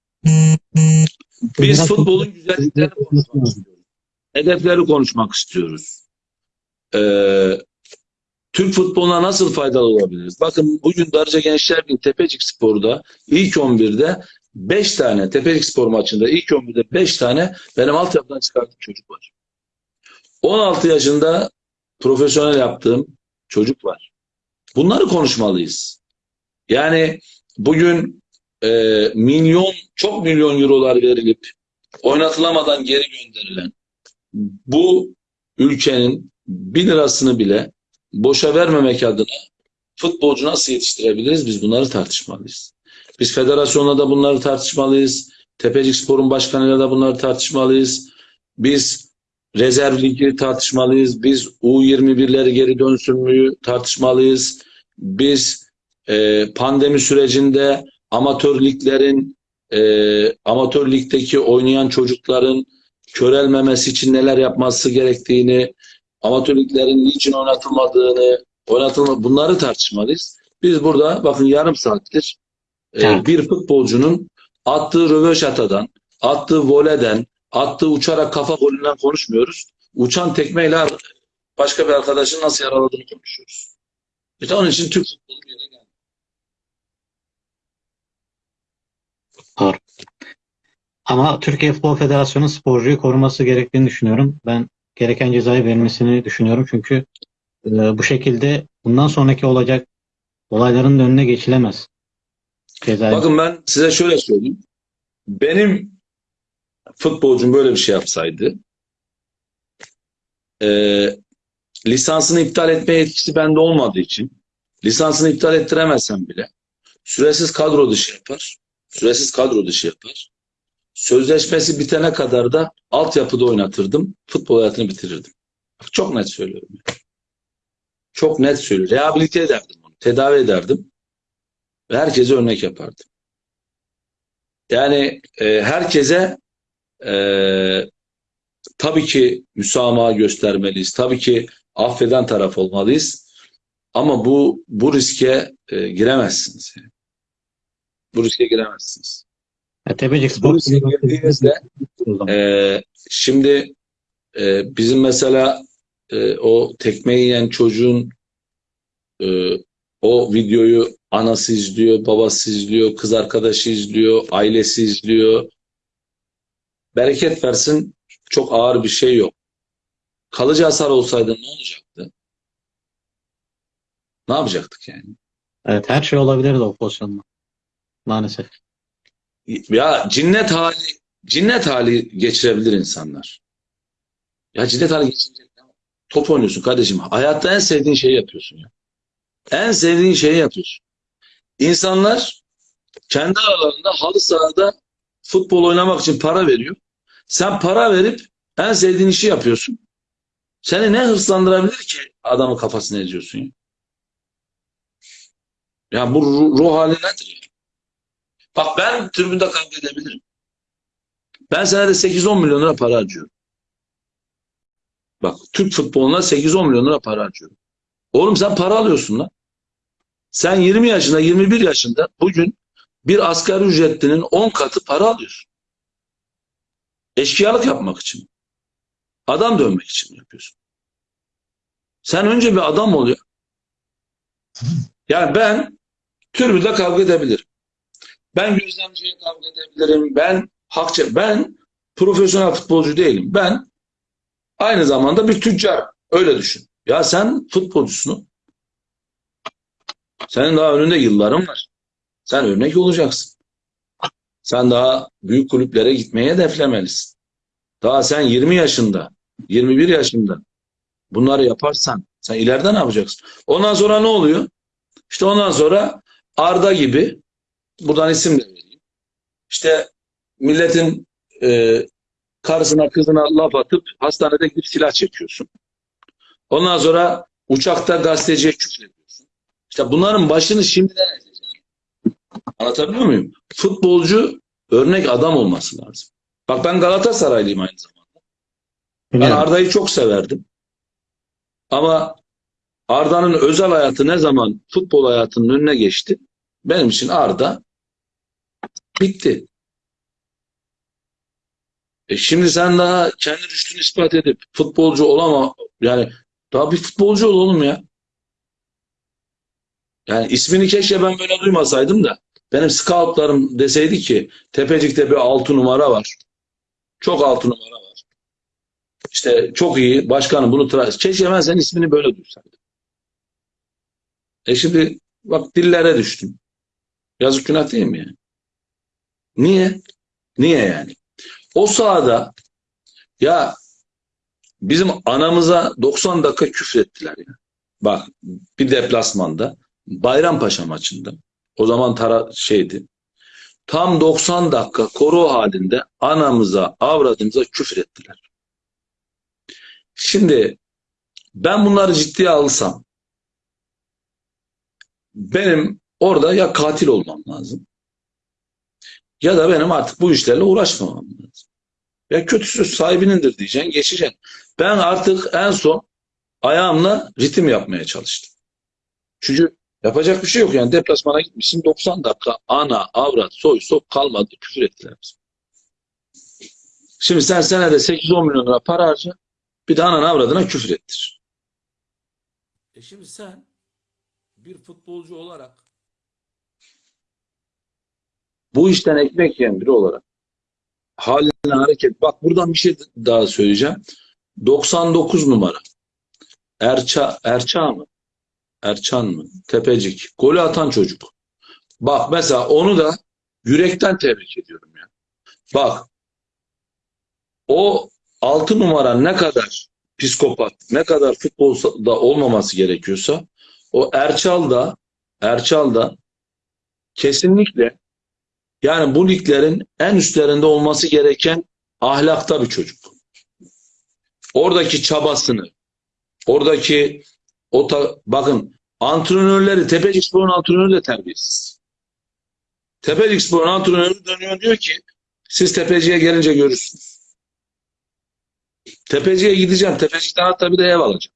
Biz futbolun güzelliklerini konuşmak istiyoruz. Hedefleri konuşmak istiyoruz. Ee, Türk futboluna nasıl faydalı olabiliriz? Bakın bugün Darıca Gençler Birliği Tepecik Spor'da ilk 11'de 5 tane Tepecik Spor maçında ilk 11'de 5 tane benim altyapıdan çıkardığım çocuk var. 16 yaşında profesyonel yaptığım çocuk var. Bunları konuşmalıyız. Yani bugün e, milyon, çok milyon eurolar verilip oynatılamadan geri gönderilen bu ülkenin bir lirasını bile boşa vermemek adına futbolcu nasıl yetiştirebiliriz? Biz bunları tartışmalıyız. Biz federasyonla da bunları tartışmalıyız. Tepecik Spor'un başkanıyla da bunları tartışmalıyız. Biz rezerv ligi tartışmalıyız. Biz U21'leri geri dönsün mü tartışmalıyız. Biz e, pandemi sürecinde amatör liglerin e, amatör ligdeki oynayan çocukların körelmemesi için neler yapması gerektiğini, amatör liglerin niçin oynatılmadığını Oynatılma, bunları tartışmalıyız. Biz burada bakın yarım saattir e, bir futbolcunun attığı röveşatadan, attığı voleden, attığı uçarak kafa golünden konuşmuyoruz. Uçan tekmeyle başka bir arkadaşın nasıl yaraladığını konuşuyoruz. İşte onun için Türk futbolu bir yere geldi. Ama Türkiye Futbol Federasyonu sporcuyu koruması gerektiğini düşünüyorum. Ben gereken cezayı vermesini düşünüyorum. Çünkü e, bu şekilde bundan sonraki olacak olayların da önüne geçilemez. Cezayı. Bakın ben size şöyle söyleyeyim. Benim futbolcum böyle bir şey yapsaydı e, lisansını iptal etme yetkisi bende olmadığı için lisansını iptal ettiremezsem bile süresiz kadro dışı yapar. Süresiz kadro dışı yapar. Sözleşmesi bitene kadar da altyapıda oynatırdım. Futbol hayatını bitirirdim. Bak, Çok net söylüyorum. Çok net söylüyorum. Rehabilite ederdim onu. Tedavi ederdim. Ve herkese örnek yapardım. Yani e, herkese e, tabii ki müsamaha göstermeliyiz. Tabii ki affeden taraf olmalıyız. Ama bu bu riske e, giremezsiniz. yani. Bu riske giremezsiniz. E, Tepecik Spor girdiğinizde. Ee, şimdi e, bizim mesela e, o tekmeyi yiyen çocuğun e, o videoyu anası izliyor, babası izliyor, kız arkadaşı izliyor, ailesi izliyor. Bereket versin çok ağır bir şey yok. Kalıcı hasar olsaydı ne olacaktı? Ne yapacaktık yani? Evet her şey olabilirdi o pozisyonda. Maalesef. Ya cinnet hali cinnet hali geçirebilir insanlar. Ya cinnet hali var? Top oynuyorsun kardeşim. Hayatta en sevdiğin şeyi yapıyorsun ya. En sevdiğin şeyi yapıyorsun. İnsanlar kendi aralarında halı sahada futbol oynamak için para veriyor. Sen para verip en sevdiğin işi yapıyorsun. Seni ne hırslandırabilir ki adamın kafasını eziyorsun ya? Ya bu ruh, ruh hali nedir ya? Bak ben tribünde kavga edebilirim. Ben senede 8-10 milyon lira para harcıyorum. Bak Türk futboluna 8-10 milyon lira para harcıyorum. Oğlum sen para alıyorsun lan. Sen 20 yaşında 21 yaşında bugün bir asgari ücretlinin 10 katı para alıyorsun. Eşkıyalık yapmak için. Adam dönmek için yapıyorsun. Sen önce bir adam ol ya. Yani ben tribünde kavga edebilirim. Ben gözlemciye kavga edebilirim. Ben hakça, ben profesyonel futbolcu değilim. Ben aynı zamanda bir tüccar. Öyle düşün. Ya sen futbolcusun. Senin daha önünde yılların var. Sen örnek olacaksın. Sen daha büyük kulüplere gitmeye hedeflemelisin. Daha sen 20 yaşında, 21 yaşında bunları yaparsan sen ileride ne yapacaksın? Ondan sonra ne oluyor? İşte ondan sonra Arda gibi buradan isim de vereyim. İşte milletin e, karısına kızına laf atıp hastanede gidip silah çekiyorsun. Ondan sonra uçakta gazeteciye küfür ediyorsun. İşte bunların başını şimdiden ezecek. Anlatabiliyor muyum? Futbolcu örnek adam olması lazım. Bak ben Galatasaraylıyım aynı zamanda. Ben. Arda'yı çok severdim. Ama Arda'nın özel hayatı ne zaman futbol hayatının önüne geçti? Benim için Arda bitti. E şimdi sen daha kendi rüştünü ispat edip futbolcu olama yani daha bir futbolcu ol oğlum ya. Yani ismini keşke ben böyle duymasaydım da benim scoutlarım deseydi ki Tepecik'te bir altı numara var. Çok altı numara var. İşte çok iyi başkanım bunu tra- keşke ben senin ismini böyle duysaydım. E şimdi bak dillere düştüm. Yazık günah değil mi yani? Niye? Niye yani? O sahada ya bizim anamıza 90 dakika küfrettiler ya. Bak bir deplasmanda Bayrampaşa maçında o zaman tara şeydi. Tam 90 dakika koru halinde anamıza, avradımıza küfür ettiler. Şimdi ben bunları ciddiye alsam benim orada ya katil olmam lazım ya da benim artık bu işlerle uğraşmamam lazım. Ya kötü söz sahibinindir diyeceksin, geçeceksin. Ben artık en son ayağımla ritim yapmaya çalıştım. Çünkü yapacak bir şey yok yani deplasmana gitmişsin 90 dakika ana, avrat, soy, sok kalmadı küfür ettiler bize. Şimdi sen senede 8-10 milyon lira para harca bir de anan avradına küfür ettir. E şimdi sen bir futbolcu olarak Bu işten ekmek yiyen biri olarak haline hareket. Bak buradan bir şey daha söyleyeceğim. 99 numara. Erça, Erça mı? Erçan mı? Tepecik. Golü atan çocuk. Bak mesela onu da yürekten tebrik ediyorum ya. Bak o 6 numara ne kadar psikopat, ne kadar futbolda olmaması gerekiyorsa o Erçal da Erçal da kesinlikle yani bu liglerin en üstlerinde olması gereken ahlakta bir çocuk. Oradaki çabasını, oradaki o ta- bakın antrenörleri Tepecik Spor'un antrenörü de terbiyesiz. Tepecik Spor'un antrenörü dönüyor diyor ki siz Tepeci'ye gelince görürsünüz. Tepeci'ye gideceğim. Tepecik'ten hatta bir de ev alacağım.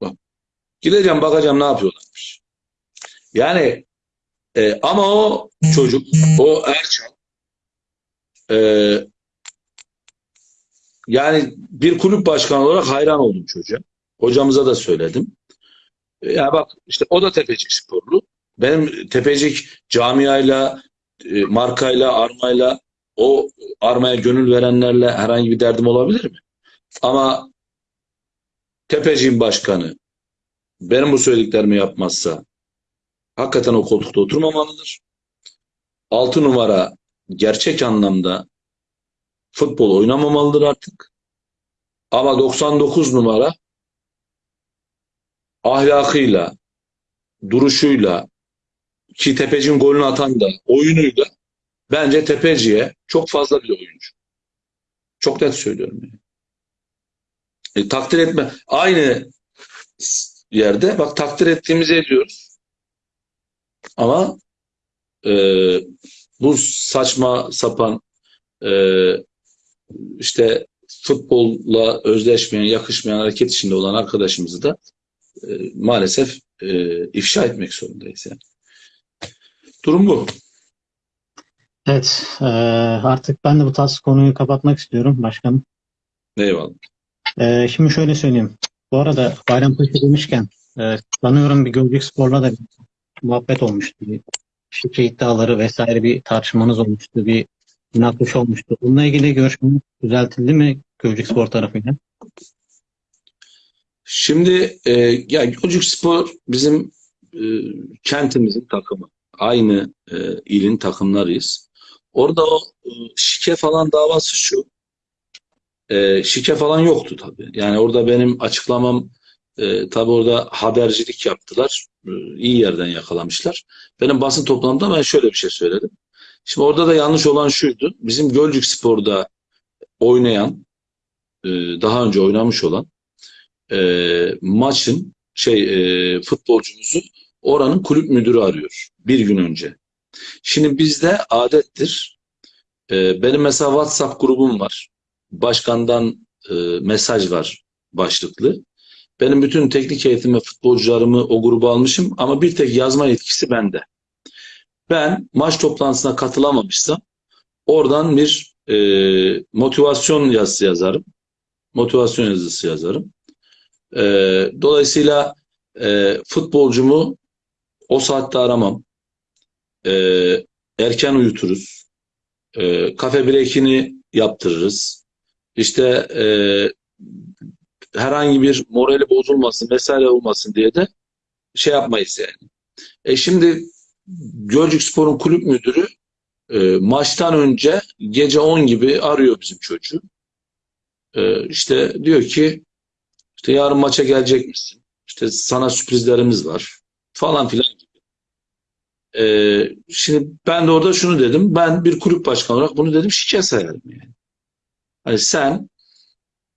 Bak. Gideceğim bakacağım ne yapıyorlarmış. Yani e, ama o çocuk, o Erçal e, yani bir kulüp başkanı olarak hayran oldum çocuğa. Hocamıza da söyledim. E, ya bak işte o da Tepecik sporlu. Benim Tepecik camiayla, e, markayla, armayla o armaya gönül verenlerle herhangi bir derdim olabilir mi? Ama Tepecik'in başkanı benim bu söylediklerimi yapmazsa hakikaten o koltukta oturmamalıdır. 6 numara gerçek anlamda futbol oynamamalıdır artık. Ama 99 numara ahlakıyla, duruşuyla ki Tepeci'nin golünü atan da oyunuyla bence Tepeci'ye çok fazla bir oyuncu. Çok net söylüyorum. Yani. E, takdir etme. Aynı yerde bak takdir ettiğimizi ediyoruz. Ama e, bu saçma sapan e, işte futbolla özdeşmeyen, yakışmayan hareket içinde olan arkadaşımızı da e, maalesef e, ifşa etmek zorundayız yani. Durum bu. Evet, e, artık ben de bu tarz konuyu kapatmak istiyorum başkanım. Eyvallah. E, şimdi şöyle söyleyeyim. Bu arada Bayrampaşa demişken e, sanıyorum bir Gölcük Spor'la da muhabbet olmuştu. Bir şike iddiaları vesaire bir tartışmanız olmuştu. Bir münakaşa olmuştu. Bununla ilgili görüşmeniz düzeltildi mi Gölcük Spor tarafıyla? Şimdi e, ya Gölcük Spor bizim e, kentimizin takımı. Aynı e, ilin takımlarıyız. Orada o e, şike falan davası şu. E, şike falan yoktu tabii. Yani orada benim açıklamam e, tabii orada habercilik yaptılar. E, iyi yerden yakalamışlar. Benim basın toplantımda ben şöyle bir şey söyledim. Şimdi orada da yanlış olan şuydu. Bizim Gölcük Spor'da oynayan, e, daha önce oynamış olan e, maçın şey e, futbolcumuzu oranın kulüp müdürü arıyor bir gün önce. Şimdi bizde adettir. E, benim mesela WhatsApp grubum var. Başkandan e, mesaj var başlıklı. Benim bütün teknik ve futbolcularımı o gruba almışım ama bir tek yazma yetkisi bende. Ben maç toplantısına katılamamışsam oradan bir e, motivasyon yazısı yazarım. Motivasyon yazısı yazarım. E, dolayısıyla e, futbolcumu o saatte aramam. E, erken uyuturuz. E, kafe breakini yaptırırız. İşte e, herhangi bir morali bozulmasın vesaire olmasın diye de şey yapmayız yani. E şimdi Gölcük Spor'un kulüp müdürü e, maçtan önce gece 10 gibi arıyor bizim çocuğu. E, işte diyor ki işte yarın maça gelecek misin? İşte sana sürprizlerimiz var falan filan gibi. E, şimdi ben de orada şunu dedim. Ben bir kulüp başkanı olarak bunu dedim şike sayarım yani. Hani sen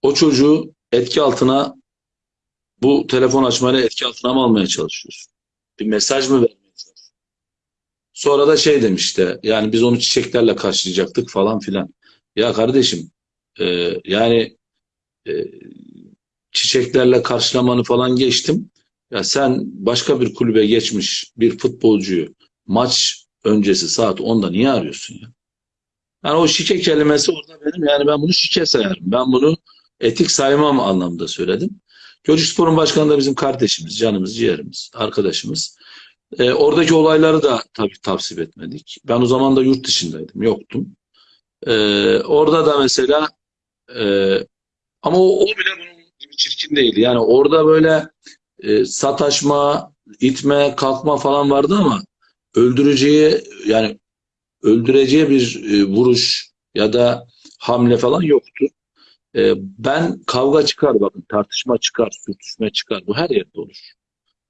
o çocuğu etki altına bu telefon açmayla etki altına mı almaya çalışıyorsun? Bir mesaj mı vermeye çalışıyorsun? Sonra da şey demişti yani biz onu çiçeklerle karşılayacaktık falan filan. Ya kardeşim e, yani e, çiçeklerle karşılamanı falan geçtim. Ya sen başka bir kulübe geçmiş bir futbolcuyu maç öncesi saat 10'da niye arıyorsun ya? Yani o şike kelimesi orada benim yani ben bunu şike sayarım. Ben bunu etik saymam anlamda söyledim. Gölcükspor'un başkanı da bizim kardeşimiz, canımız, ciğerimiz, arkadaşımız. Ee, oradaki olayları da tabii tavsip etmedik. Ben o zaman da yurt dışındaydım, yoktum. Ee, orada da mesela e, ama o, o bile bunun gibi çirkin değildi. Yani orada böyle e, sataşma, itme, kalkma falan vardı ama öldüreceği yani öldüreceği bir e, vuruş ya da hamle falan yoktu. E, ben kavga çıkar bakın tartışma çıkar, sürtüşme çıkar. Bu her yerde olur.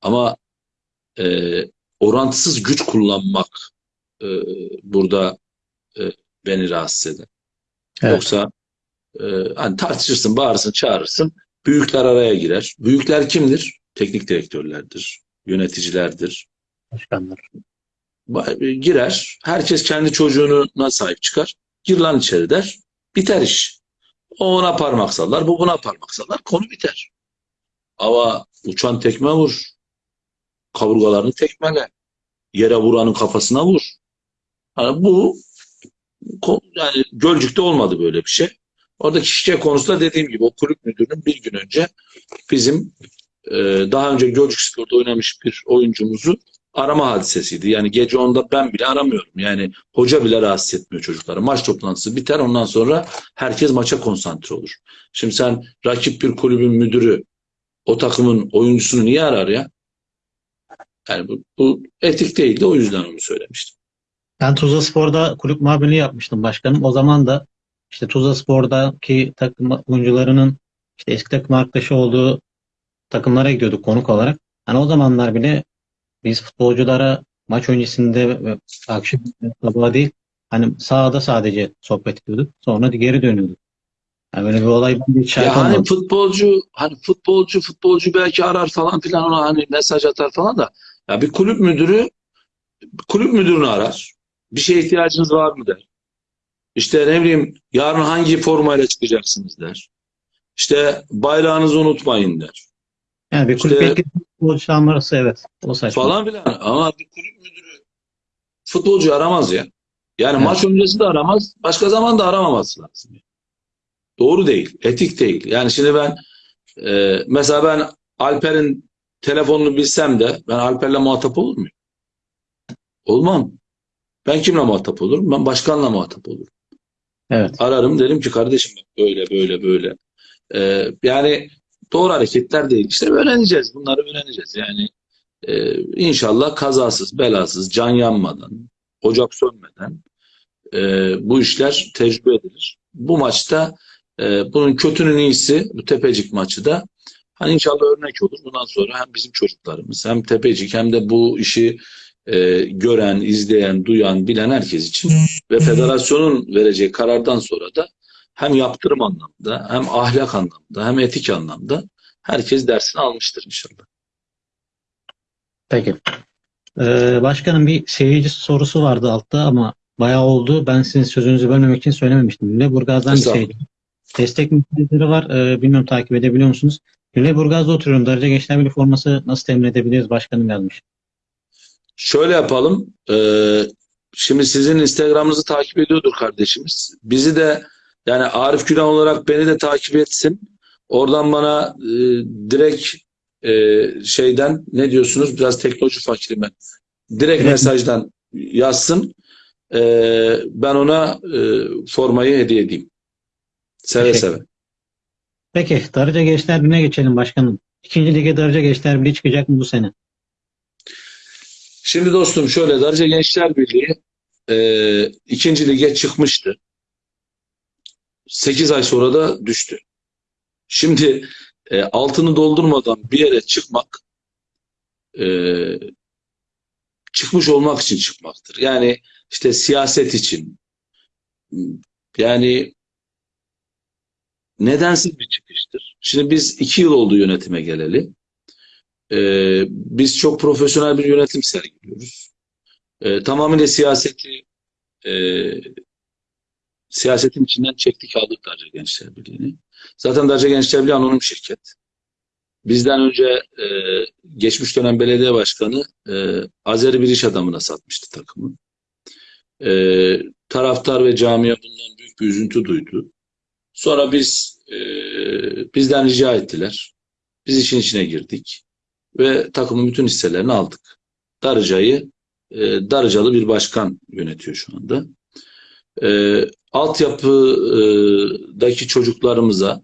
Ama e, orantısız güç kullanmak e, burada e, beni rahatsız eder. Evet. Yoksa e, hani tartışırsın, bağırırsın, çağırırsın. Büyükler araya girer. Büyükler kimdir? Teknik direktörlerdir, yöneticilerdir. Başkanlar. Ba- Girer. Herkes kendi çocuğuna sahip çıkar. Gir lan içeri der. Biter iş. O ona parmak sallar, bu buna parmak sallar. Konu biter. Ama uçan tekme vur. Kaburgalarını tekmele. Yere vuranın kafasına vur. Hani bu yani Gölcük'te olmadı böyle bir şey. Oradaki şike konusunda dediğim gibi o kulüp müdürünün bir gün önce bizim e, daha önce Gölcük Spor'da oynamış bir oyuncumuzu arama hadisesiydi. Yani gece onda ben bile aramıyorum. Yani hoca bile rahatsız etmiyor çocukları. Maç toplantısı biter ondan sonra herkes maça konsantre olur. Şimdi sen rakip bir kulübün müdürü o takımın oyuncusunu niye arar ya? Yani bu, bu etik değildi o yüzden onu söylemiştim. Ben Tuzla Spor'da kulüp muhabirliği yapmıştım başkanım. O zaman da işte Tuzla Spor'daki takım oyuncularının işte eski takım arkadaşı olduğu takımlara gidiyorduk konuk olarak. Hani o zamanlar bile biz futbolculara maç öncesinde ve akşam sabah değil hani sahada sadece sohbet ediyorduk. Sonra geri dönüyorduk. Yani böyle bir olay hiç şahit Ya hani futbolcu hani futbolcu futbolcu belki arar falan filan ona hani mesaj atar falan da ya bir kulüp müdürü kulüp müdürünü arar. Bir şeye ihtiyacınız var mı der. İşte ne bileyim yarın hangi formayla çıkacaksınız der. İşte bayrağınızı unutmayın der. Yani bir kulüp İşte- yetkili futbolcu çağırması evet. O saçma. Falan filan. Ama bir kulüp müdürü futbolcu aramaz ya. Yani Evet. maç öncesi de aramaz. Başka zaman da aramaması lazım. Doğru değil. Etik değil. Yani şimdi ben e, mesela ben Alper'in telefonunu bilsem de ben Alper'le muhatap olur muyum? Olmam. Ben kimle muhatap olurum? Ben başkanla muhatap olurum. Evet. Ararım derim ki kardeşim böyle böyle böyle. E, yani doğru hareketler değil. İşte öğreneceğiz. Bunları öğreneceğiz. Yani e, inşallah kazasız, belasız, can yanmadan, ocak sönmeden e, bu işler tecrübe edilir. Bu maçta e, bunun kötünün iyisi bu Tepecik maçı da hani inşallah örnek olur. Bundan sonra hem bizim çocuklarımız hem Tepecik hem de bu işi e, gören, izleyen, duyan, bilen herkes için ve federasyonun vereceği karardan sonra da hem yaptırım anlamda hem ahlak anlamda hem etik anlamda herkes dersini almıştır inşallah. Peki. Ee, başkanım bir seyirci sorusu vardı altta ama bayağı oldu. Ben sizin sözünüzü bölmemek için söylememiştim. Lüleburgaz'dan bir seyirci. Destek mesajları var. Ee, bilmiyorum takip edebiliyor musunuz? Lüleburgaz'da oturuyorum. Darıca Gençler Birliği forması nasıl temin edebiliriz? Başkanım yazmış. Şöyle yapalım. Ee, şimdi sizin Instagram'ınızı takip ediyordur kardeşimiz. Bizi de yani Arif Gülen olarak beni de takip etsin. Oradan bana e, direkt e, şeyden ne diyorsunuz? Biraz teknoloji fakiri ben. Direkt mesajdan yazsın. Ee, ben ona e, formayı hediye edeyim. Seve Teşekkür seve. Peki Darıca Gençler Birliği'ne geçelim başkanım. İkinci lige Darıca Gençler Birliği çıkacak mı bu sene? Şimdi dostum şöyle Darıca Gençler Birliği e, ikinci lige çıkmıştı. 8 ay sonra da düştü. Şimdi e, altını doldurmadan bir yere çıkmak e, çıkmış olmak için çıkmaktır. Yani işte siyaset için yani nedensiz bir çıkıştır. Şimdi biz iki yıl oldu yönetime geleli. E, biz çok profesyonel bir yönetim sergiliyoruz. E, tamamıyla siyaseti e, siyasetin içinden çektik aldık Darıca Gençler Birliği'ni. Zaten Darıca Gençler Birliği anonim şirket. bizden önce e, geçmiş dönem belediye başkanı e, Azeri bir iş adamına satmıştı takımı. E, taraftar ve camia bundan büyük bir üzüntü duydu. Sonra biz e, bizden rica ettiler. Biz işin içine girdik ve takımın bütün hisselerini aldık. Darıca'yı e, Darıcalı bir başkan yönetiyor şu anda. E, altyapıdaki çocuklarımıza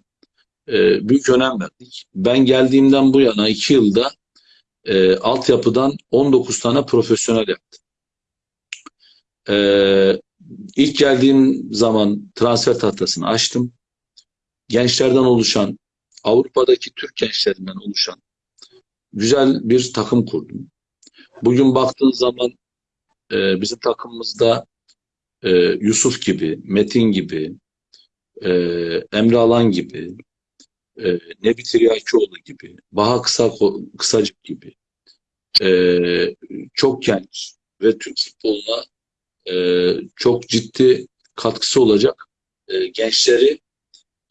e, büyük önem verdik. Ben geldiğimden bu yana iki yılda e, altyapıdan 19 tane profesyonel yaptım. E, ilk geldiğim zaman transfer tahtasını açtım. Gençlerden oluşan, Avrupa'daki Türk gençlerinden oluşan güzel bir takım kurdum. Bugün baktığın zaman e, bizim takımımızda e, Yusuf gibi, Metin gibi, e, Emre Alan gibi, e, Nebi Tiryakioğlu gibi, Baha Kısa, Kısacık gibi e, çok genç ve Türk futboluna e, çok ciddi katkısı olacak e, gençleri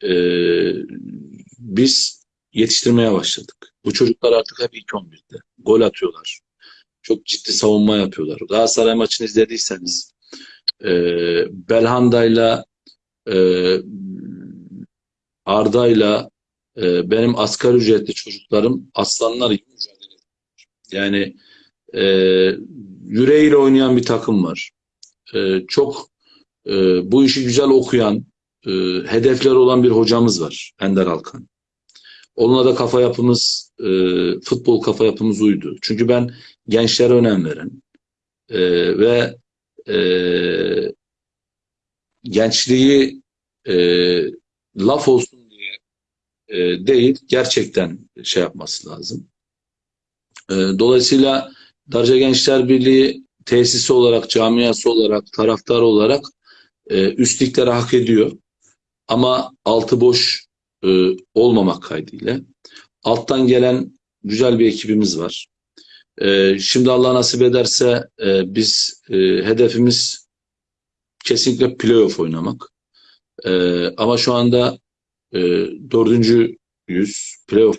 e, biz yetiştirmeye başladık. Bu çocuklar artık hep ilk 11'de. Gol atıyorlar. Çok ciddi savunma yapıyorlar. Galatasaray maçını izlediyseniz e, Belhanda'yla e, Arda'yla e, benim asgari ücretli çocuklarım aslanlar gibi mücadele ediyor. Yani e, yüreğiyle oynayan bir takım var. E, çok e, bu işi güzel okuyan, e, hedefleri olan bir hocamız var. Ender Alkan. Onunla da kafa yapımız, e, futbol kafa yapımız uydu. Çünkü ben gençlere önem veren e, ve e, gençliği e, laf olsun diye e, değil, gerçekten şey yapması lazım. E, dolayısıyla Darca Gençler Birliği tesisi olarak, camiası olarak, taraftar olarak e, üstlükleri hak ediyor. Ama altı boş e, olmamak kaydıyla. Alttan gelen güzel bir ekibimiz var. E, şimdi Allah nasip ederse e, biz e, hedefimiz kesinlikle playoff oynamak. E, ama şu anda e, dördüncü yüz playoff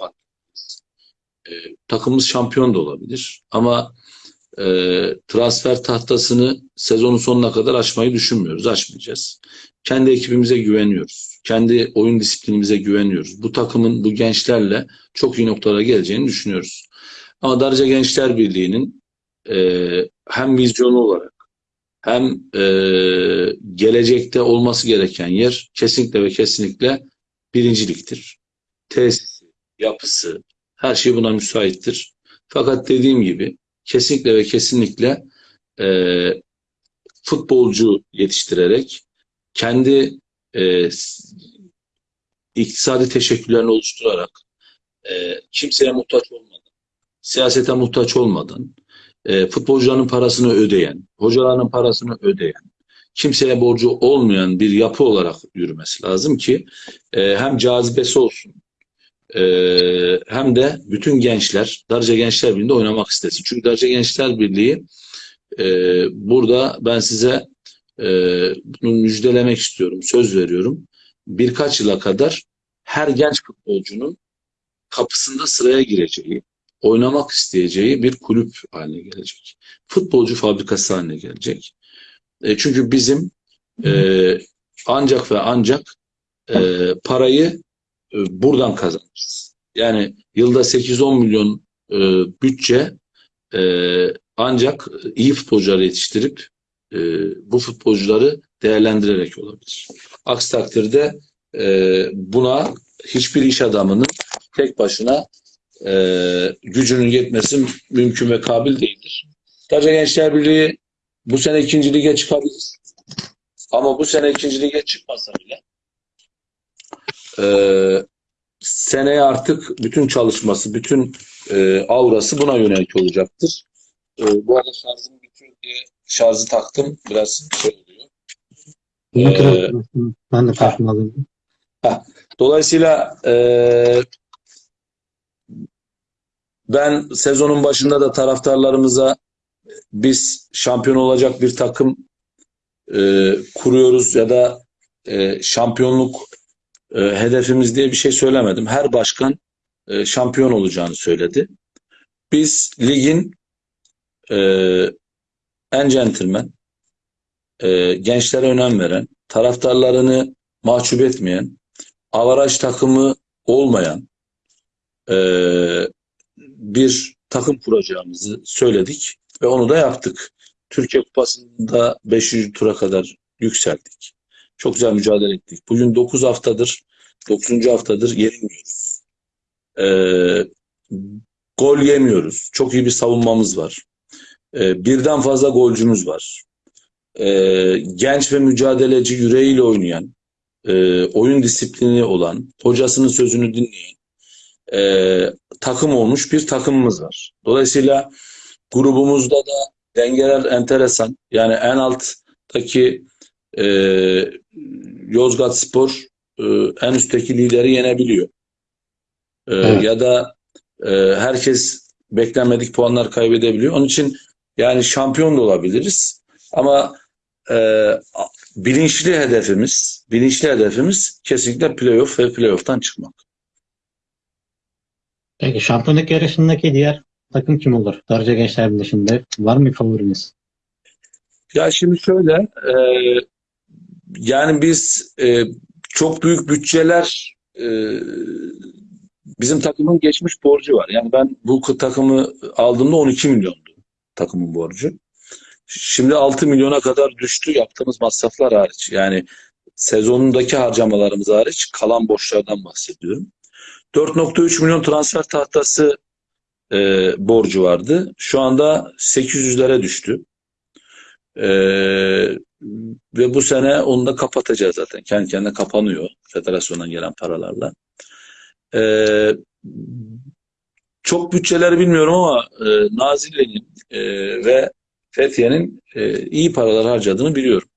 e, takımımız şampiyon da olabilir. Ama e, transfer tahtasını sezonun sonuna kadar açmayı düşünmüyoruz. Açmayacağız. Kendi ekibimize güveniyoruz. Kendi oyun disiplinimize güveniyoruz. Bu takımın bu gençlerle çok iyi noktalara geleceğini düşünüyoruz. Ama Darıca Gençler Birliği'nin e, hem vizyonu olarak hem e, gelecekte olması gereken yer kesinlikle ve kesinlikle birinciliktir. Tesisi, yapısı, her şey buna müsaittir. Fakat dediğim gibi kesinlikle ve kesinlikle e, futbolcu yetiştirerek kendi e, iktisadi teşekkürlerini oluşturarak e, kimseye muhtaç olmadan, siyasete muhtaç olmadan, e, futbolcuların parasını ödeyen, hocaların parasını ödeyen, kimseye borcu olmayan bir yapı olarak yürümesi lazım ki e, hem cazibesi olsun, e, hem de bütün gençler Darıca Gençler Birliği'nde oynamak istesin. Çünkü Darıca Gençler Birliği e, burada ben size e, bunu müjdelemek istiyorum, söz veriyorum. Birkaç yıla kadar her genç futbolcunun kapısında sıraya gireceği, oynamak isteyeceği bir kulüp haline gelecek. Futbolcu fabrikası haline gelecek. E, çünkü bizim e, ancak ve ancak e, parayı e, buradan kazanacağız. Yani yılda 8-10 milyon e, bütçe e, ancak iyi futbolcuları yetiştirip e, bu futbolcuları değerlendirerek olabilir. Aksi takdirde e, buna hiçbir iş adamının tek başına e, gücünün yetmesi mümkün ve kabil değildir. Darıca Gençler Birliği bu sene ikinci lige çıkabilir. Ama bu sene ikinci lige çıkmasa bile e, seneye artık bütün çalışması, bütün e, aurası buna yönelik olacaktır. E, bu arada şarjım bitiyor diye şarjı taktım. Biraz şey oluyor. Ee, ben de farkındayım. Dolayısıyla e, ben sezonun başında da taraftarlarımıza biz şampiyon olacak bir takım e, kuruyoruz ya da e, şampiyonluk e, hedefimiz diye bir şey söylemedim. Her başkan e, şampiyon olacağını söyledi. Biz ligin e, en centilmen, e, gençlere önem veren, taraftarlarını mahcup etmeyen, avaraj takımı olmayan e, bir takım kuracağımızı söyledik ve onu da yaptık. Türkiye Kupası'nda 5. tura kadar yükseldik. Çok güzel mücadele ettik. Bugün 9 haftadır, 9. haftadır yenilmiyoruz. Ee, gol yemiyoruz. Çok iyi bir savunmamız var. Ee, birden fazla golcümüz var. Ee, genç ve mücadeleci yüreğiyle oynayan, e, oyun disiplini olan, hocasının sözünü dinleyen e, takım olmuş bir takımımız var. Dolayısıyla grubumuzda da dengeler enteresan. Yani en alttaki e, Yozgat Spor e, en üstteki lideri yenebiliyor. E, Evet. Ya da e, herkes beklenmedik puanlar kaybedebiliyor. Onun için yani şampiyon da olabiliriz. Ama e, bilinçli hedefimiz, bilinçli hedefimiz kesinlikle playoff ve playoff'tan çıkmak. Peki şampiyonluk yarışındaki diğer takım kim olur? Darıca Gençler Birliği'nde var mı favoriniz? Ya şimdi şöyle, e, yani biz e, çok büyük bütçeler e, bizim takımın geçmiş borcu var. Yani ben bu takımı aldığımda 12 milyondu takımın borcu. Şimdi 6 milyona kadar düştü yaptığımız masraflar hariç. Yani sezonundaki harcamalarımız hariç kalan borçlardan bahsediyorum. 4.3 milyon transfer tahtası e, borcu vardı. Şu anda 800'lere düştü. Ee, ve bu sene onu da kapatacağız zaten. Kendi kendine kapanıyor federasyondan gelen paralarla. Ee, çok bütçeleri bilmiyorum ama e, Nazilli'nin e, ve Fethiye'nin e, iyi paralar harcadığını biliyorum.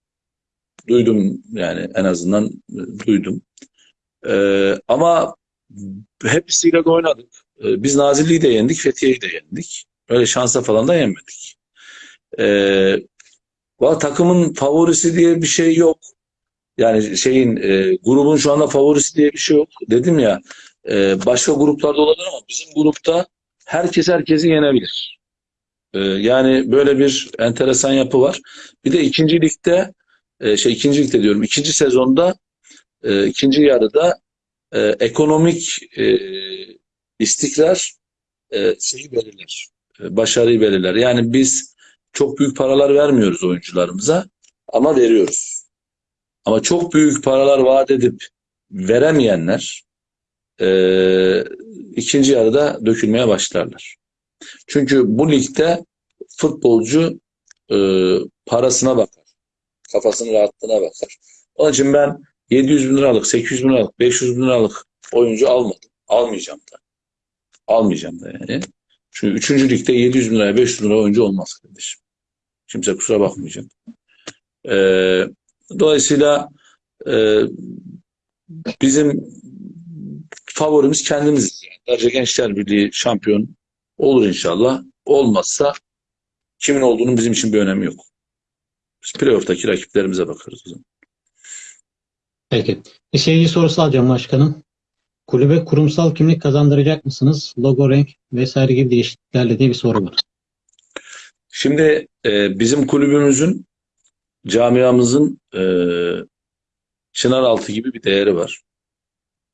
Duydum yani en azından e, duydum. Ee, ama hepsiyle de oynadık. Ee, biz Nazilli'yi de yendik, Fethiye'yi de yendik. Öyle şansa falan da yenmedik. Valla takımın favorisi diye bir şey yok. Yani şeyin e, grubun şu anda favorisi diye bir şey yok. Dedim ya e, başka gruplarda olabilir ama bizim grupta herkes herkesi yenebilir. E, yani böyle bir enteresan yapı var. Bir de ikinci ligde e, şey ikinci ligde diyorum ikinci sezonda e, ikinci yarıda e, ekonomik e, istikrar e, şeyi belirler. E, başarıyı belirler. Yani biz çok büyük paralar vermiyoruz oyuncularımıza ama veriyoruz. Ama çok büyük paralar vaat edip veremeyenler e, ikinci yarıda dökülmeye başlarlar. Çünkü bu ligde futbolcu e, parasına bakar. Kafasının rahatlığına bakar. Onun için ben 700 bin liralık, 800 bin liralık, 500 bin liralık oyuncu almadım. Almayacağım da. Almayacağım da yani. Çünkü 3. ligde 700 bin liraya 500 bin lira oyuncu olmaz kardeşim. Kimse kusura bakmayacak. Ee, dolayısıyla e, bizim favorimiz kendimiz. Darıca Gençler Birliği şampiyon olur inşallah. Olmazsa kimin olduğunun bizim için bir önemi yok. Biz playoff'taki rakiplerimize bakarız o zaman. Peki. Bir seyirci sorusu alacağım başkanım. Kulübe kurumsal kimlik kazandıracak mısınız? Logo, renk vesaire gibi değişikliklerle diye bir soru var. Şimdi e, bizim kulübümüzün, camiamızın e, Çınaraltı gibi bir değeri var.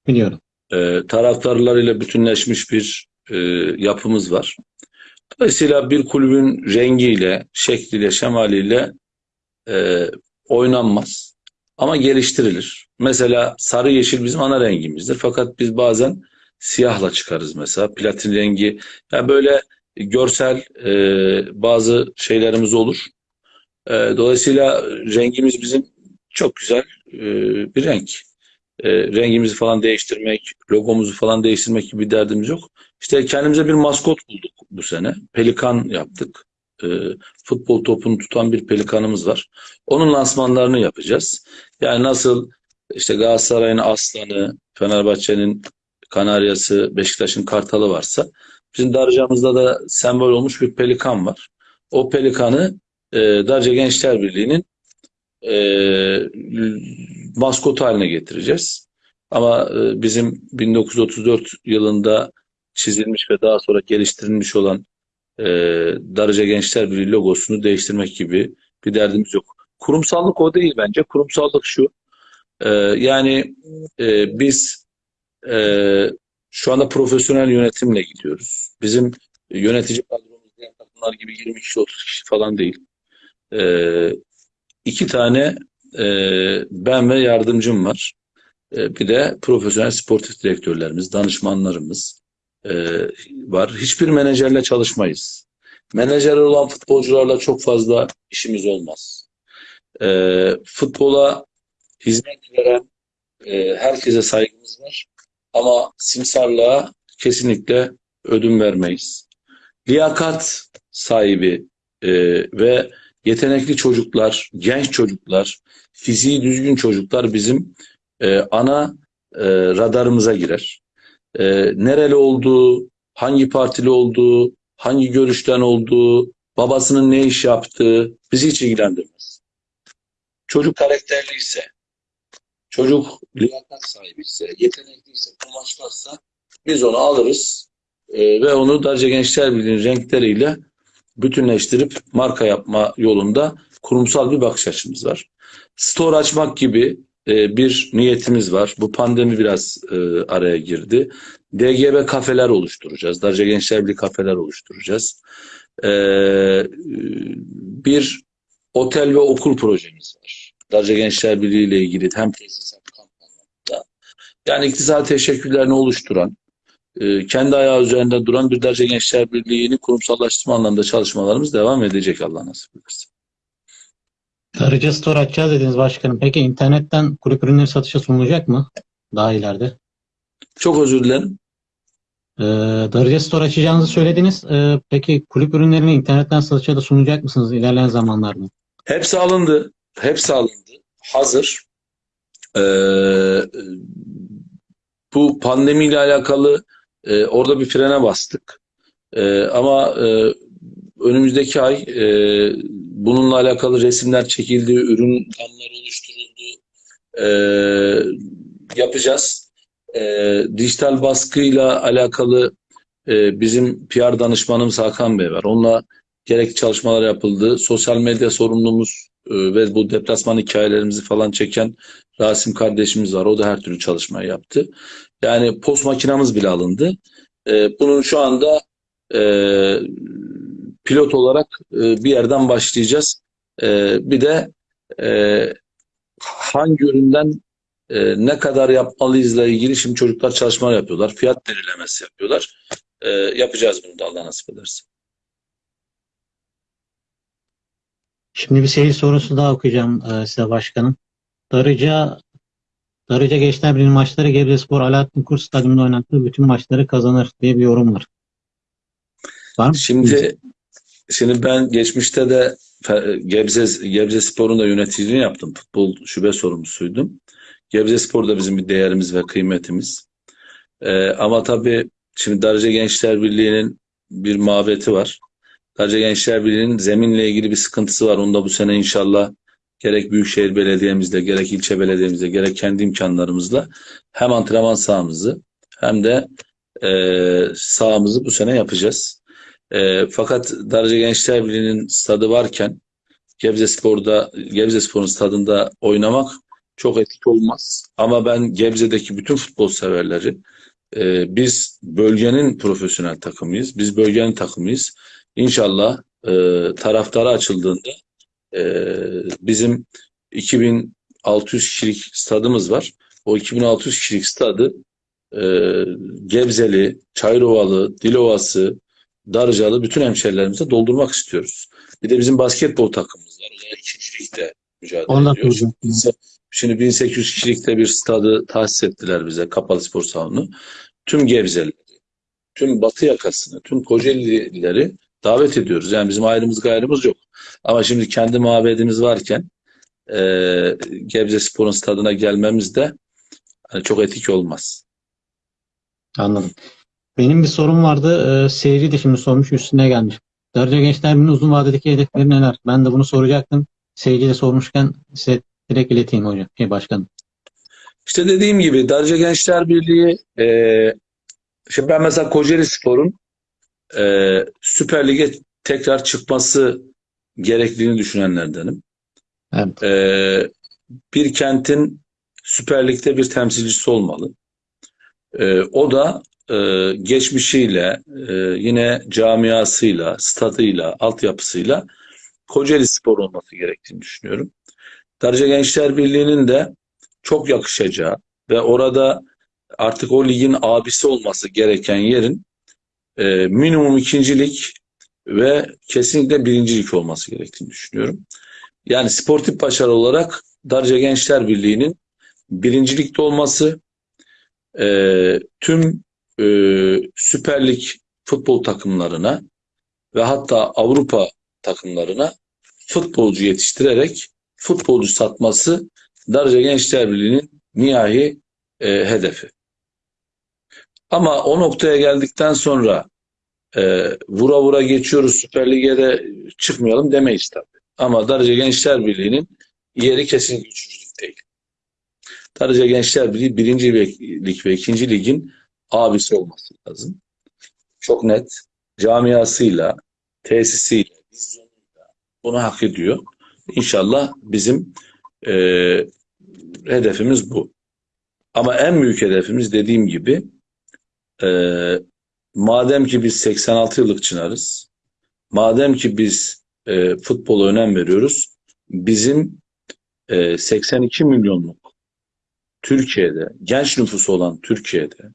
Biliyorum. E, taraftarlarıyla bütünleşmiş bir e, yapımız var. Dolayısıyla bir kulübün rengiyle, şekliyle, şemaliyle e, oynanmaz. Ama geliştirilir. Mesela sarı yeşil bizim ana rengimizdir. Fakat biz bazen siyahla çıkarız mesela. Platin rengi. Yani böyle görsel e, bazı şeylerimiz olur. E, dolayısıyla rengimiz bizim çok güzel e, bir renk. E, rengimizi falan değiştirmek, logomuzu falan değiştirmek gibi bir derdimiz yok. İşte kendimize bir maskot bulduk bu sene. Pelikan yaptık. E, futbol topunu tutan bir pelikanımız var. Onun lansmanlarını yapacağız. Yani nasıl işte Galatasaray'ın aslanı, Fenerbahçe'nin kanaryası, Beşiktaş'ın kartalı varsa bizim Darıca'mızda da sembol olmuş bir pelikan var. O pelikanı e, Darıca Gençler Birliği'nin e, maskotu haline getireceğiz. Ama e, bizim 1934 yılında çizilmiş ve daha sonra geliştirilmiş olan e, Darıca Gençler Birliği logosunu değiştirmek gibi bir derdimiz yok. Kurumsallık o değil bence. Kurumsallık şu. e, yani e, biz e, şu anda profesyonel yönetimle gidiyoruz. Bizim yönetici kadromuz diğer takımlar gibi 20 kişi 30 kişi falan değil. E, iki tane e, ben ve yardımcım var. E, bir de profesyonel sportif direktörlerimiz, danışmanlarımız e, var. Hiçbir menajerle çalışmayız. Menajer olan futbolcularla çok fazla işimiz olmaz. E, futbola hizmet veren e, herkese saygımız var. Ama simsarlığa kesinlikle ödün vermeyiz. Liyakat sahibi e, ve yetenekli çocuklar, genç çocuklar, fiziği düzgün çocuklar bizim e, ana e, radarımıza girer. E, nereli olduğu, hangi partili olduğu, hangi görüşten olduğu, babasının ne iş yaptığı bizi hiç ilgilendirmez. Çocuk karakterliyse, çocuk liyakat sahibiyse, yetenekliyse, kumaşlarsa biz onu alırız e, ve onu Darca Gençler Birliği'nin renkleriyle bütünleştirip marka yapma yolunda kurumsal bir bakış açımız var. Store açmak gibi e, bir niyetimiz var. Bu pandemi biraz e, araya girdi. DGB kafeler oluşturacağız. Darca Gençler Birliği kafeler oluşturacağız. E, bir otel ve okul projemiz var. Darca Gençler Birliği ile ilgili hem tesis hem kamp anlamında. Yani iktisadi teşekkürlerini oluşturan, kendi ayağı üzerinde duran bir Darca Gençler Birliği'ni kurumsallaştırma anlamında çalışmalarımız devam edecek Allah nasip ederse. Darıca Store açacağız dediniz başkanım. Peki internetten kulüp ürünleri satışa sunulacak mı? Daha ileride. Çok özür dilerim. Ee, Darıca Store açacağınızı söylediniz. Ee, peki kulüp ürünlerini internetten satışa da sunacak mısınız ilerleyen zamanlarda? Hepsi alındı. Hepsi alındı. Hazır. Ee, bu pandemiyle alakalı e, orada bir frene bastık. E, ama e, önümüzdeki ay e, bununla alakalı resimler çekildi, ürün planları oluşturuldu. E, yapacağız. E, dijital baskıyla alakalı e, bizim PR danışmanımız Hakan Bey var. Onunla gerekli çalışmalar yapıldı. Sosyal medya sorumlumuz e, ve bu deplasman hikayelerimizi falan çeken Rasim kardeşimiz var. O da her türlü çalışmayı yaptı. Yani post makinamız bile alındı. E, bunun şu anda e, pilot olarak e, bir yerden başlayacağız. E, bir de e, hangi üründen e, ne kadar yapmalıyızla ilgili şimdi çocuklar çalışmalar yapıyorlar. Fiyat belirlemesi yapıyorlar. E, yapacağız bunu da Allah nasip ederse. Şimdi bir seyir sorusu daha okuyacağım e, size başkanım. Darıca Darıca Gençler Birliği maçları Gebzespor Alaaddin Kurs Stadyumunda oynattığı bütün maçları kazanır diye bir yorum var. Var mı? Şimdi şimdi ben geçmişte de Gebze Gebze Spor'un da yöneticiliğini yaptım. Futbol şube sorumlusuydum. Gebze Spor da bizim bir değerimiz ve kıymetimiz. Ee, ama tabii şimdi Darıca Gençler Birliği'nin bir mabeti var. Darıca Gençler Birliği'nin zeminle ilgili bir sıkıntısı var. Onu da bu sene inşallah gerek Büyükşehir Belediye'mizle, gerek ilçe belediyemizle, gerek kendi imkanlarımızla hem antrenman sahamızı hem de e, sahamızı bu sene yapacağız. E, fakat Darıca Gençler Birliği'nin stadı varken Gebze Spor'da, Gebze Spor'un stadında oynamak çok etik olmaz. Ama ben Gebze'deki bütün futbol severleri e, biz bölgenin profesyonel takımıyız. Biz bölgenin takımıyız. İnşallah e, taraftara açıldığında e, bizim 2600 kişilik stadımız var. O 2600 kişilik stadı e, Gebzeli, Çayrovalı, Dilovası, Darıcalı bütün hemşerilerimize doldurmak istiyoruz. Bir de bizim basketbol takımımız var. Da ikinci ligde mücadele Onu da ediyoruz. Şimdi 1800 kişilikte bir stadı tahsis ettiler bize, kapalı spor salonu. Tüm Gebzelileri, tüm Batı yakasını, tüm Kocaelileri davet ediyoruz. Yani bizim ayrımız gayrımız yok. Ama şimdi kendi mabedimiz varken e, Gebze Spor'un stadına gelmemiz de hani çok etik olmaz. Anladım. Benim bir sorum vardı. Ee, seyirci de şimdi sormuş üstüne gelmiş. Darıca Gençler Birliği'nin uzun vadedeki hedefleri neler? Ben de bunu soracaktım. Seyirci de sormuşken size direkt ileteyim hocam. Şey başkanım. İşte dediğim gibi Darıca Gençler Birliği e, Şimdi ben mesela Kocaeli Spor'un e, Süper Lig'e tekrar çıkması gerektiğini düşünenlerdenim. Evet. E, bir kentin Süper Lig'de bir temsilcisi olmalı. E, o da e, geçmişiyle, e, yine camiasıyla, stadıyla, altyapısıyla Kocaeli Spor olması gerektiğini düşünüyorum. Darıca Gençler Birliği'nin de çok yakışacağı ve orada artık o ligin abisi olması gereken yerin e, minimum ikincilik ve kesinlikle birincilik olması gerektiğini düşünüyorum. Yani sportif başarı olarak Darıca Gençler Birliği'nin birincilikte olması, e, tüm e, Süper Lig futbol takımlarına ve hatta Avrupa takımlarına futbolcu yetiştirerek futbolcu satması Darıca Gençler Birliği'nin nihai e, hedefi. Ama o noktaya geldikten sonra e, vura vura geçiyoruz Süper Lig'e de çıkmayalım demeyiz tabii. Ama Darıca Gençler Birliği'nin yeri kesinlikle üçüncülük değil. Darıca Gençler Birliği birinci lig ve ikinci ligin abisi olması lazım. Çok net camiasıyla, tesisiyle, vizyonuyla bunu hak ediyor. İnşallah bizim e, hedefimiz bu. Ama en büyük hedefimiz dediğim gibi e, madem ki biz 86 yıllık Çınarız, madem ki biz e, futbola önem veriyoruz, bizim e, 82 milyonluk Türkiye'de, genç nüfusu olan Türkiye'de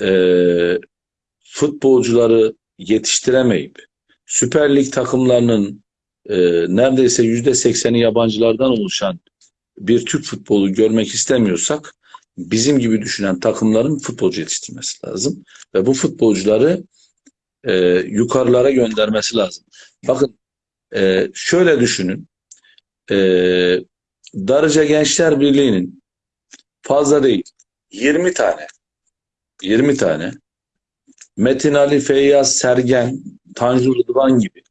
e, futbolcuları yetiştiremeyip Süper Lig takımlarının e, neredeyse yüzde sekseni yabancılardan oluşan bir Türk futbolu görmek istemiyorsak bizim gibi düşünen takımların futbolcu yetiştirmesi lazım. Ve bu futbolcuları e, yukarılara göndermesi lazım. Bakın e, şöyle düşünün. E, Darıca Gençler Birliği'nin fazla değil 20 tane 20 tane. Metin Ali, Feyyaz, Sergen, Tanju Rıdvan gibi.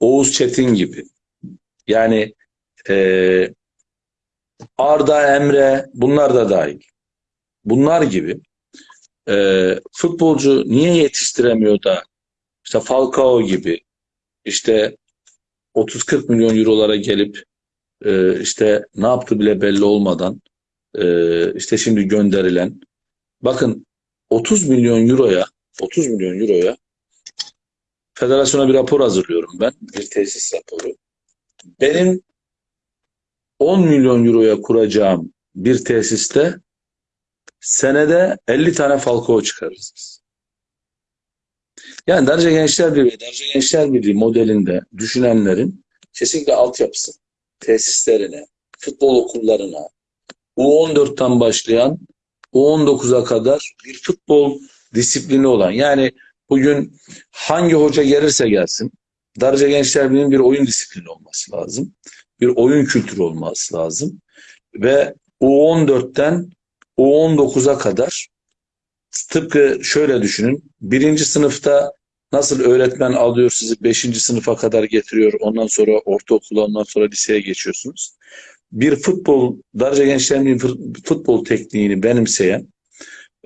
Oğuz Çetin gibi. Yani e, Arda, Emre bunlar da dahil. Bunlar gibi e, futbolcu niye yetiştiremiyor da işte Falcao gibi işte 30-40 milyon eurolara gelip e, işte ne yaptı bile belli olmadan e, işte şimdi gönderilen bakın 30 milyon euroya 30 milyon euroya federasyona bir rapor hazırlıyorum ben. Bir tesis raporu. Benim 10 milyon euroya kuracağım bir tesiste senede 50 tane Falcao çıkarırız biz. Yani Darıca Gençler Birliği, Darıca Gençler Birliği modelinde düşünenlerin kesinlikle altyapısı, tesislerine, futbol okullarına, U14'ten başlayan U19'a kadar bir futbol disiplini olan yani bugün hangi hoca gelirse gelsin Darıca Gençler bir oyun disiplini olması lazım. Bir oyun kültürü olması lazım. Ve U14'ten U19'a kadar tıpkı şöyle düşünün. Birinci sınıfta nasıl öğretmen alıyor sizi beşinci sınıfa kadar getiriyor. Ondan sonra ortaokula ondan sonra liseye geçiyorsunuz. Bir futbol, Darıca Gençler'in futbol tekniğini benimseyen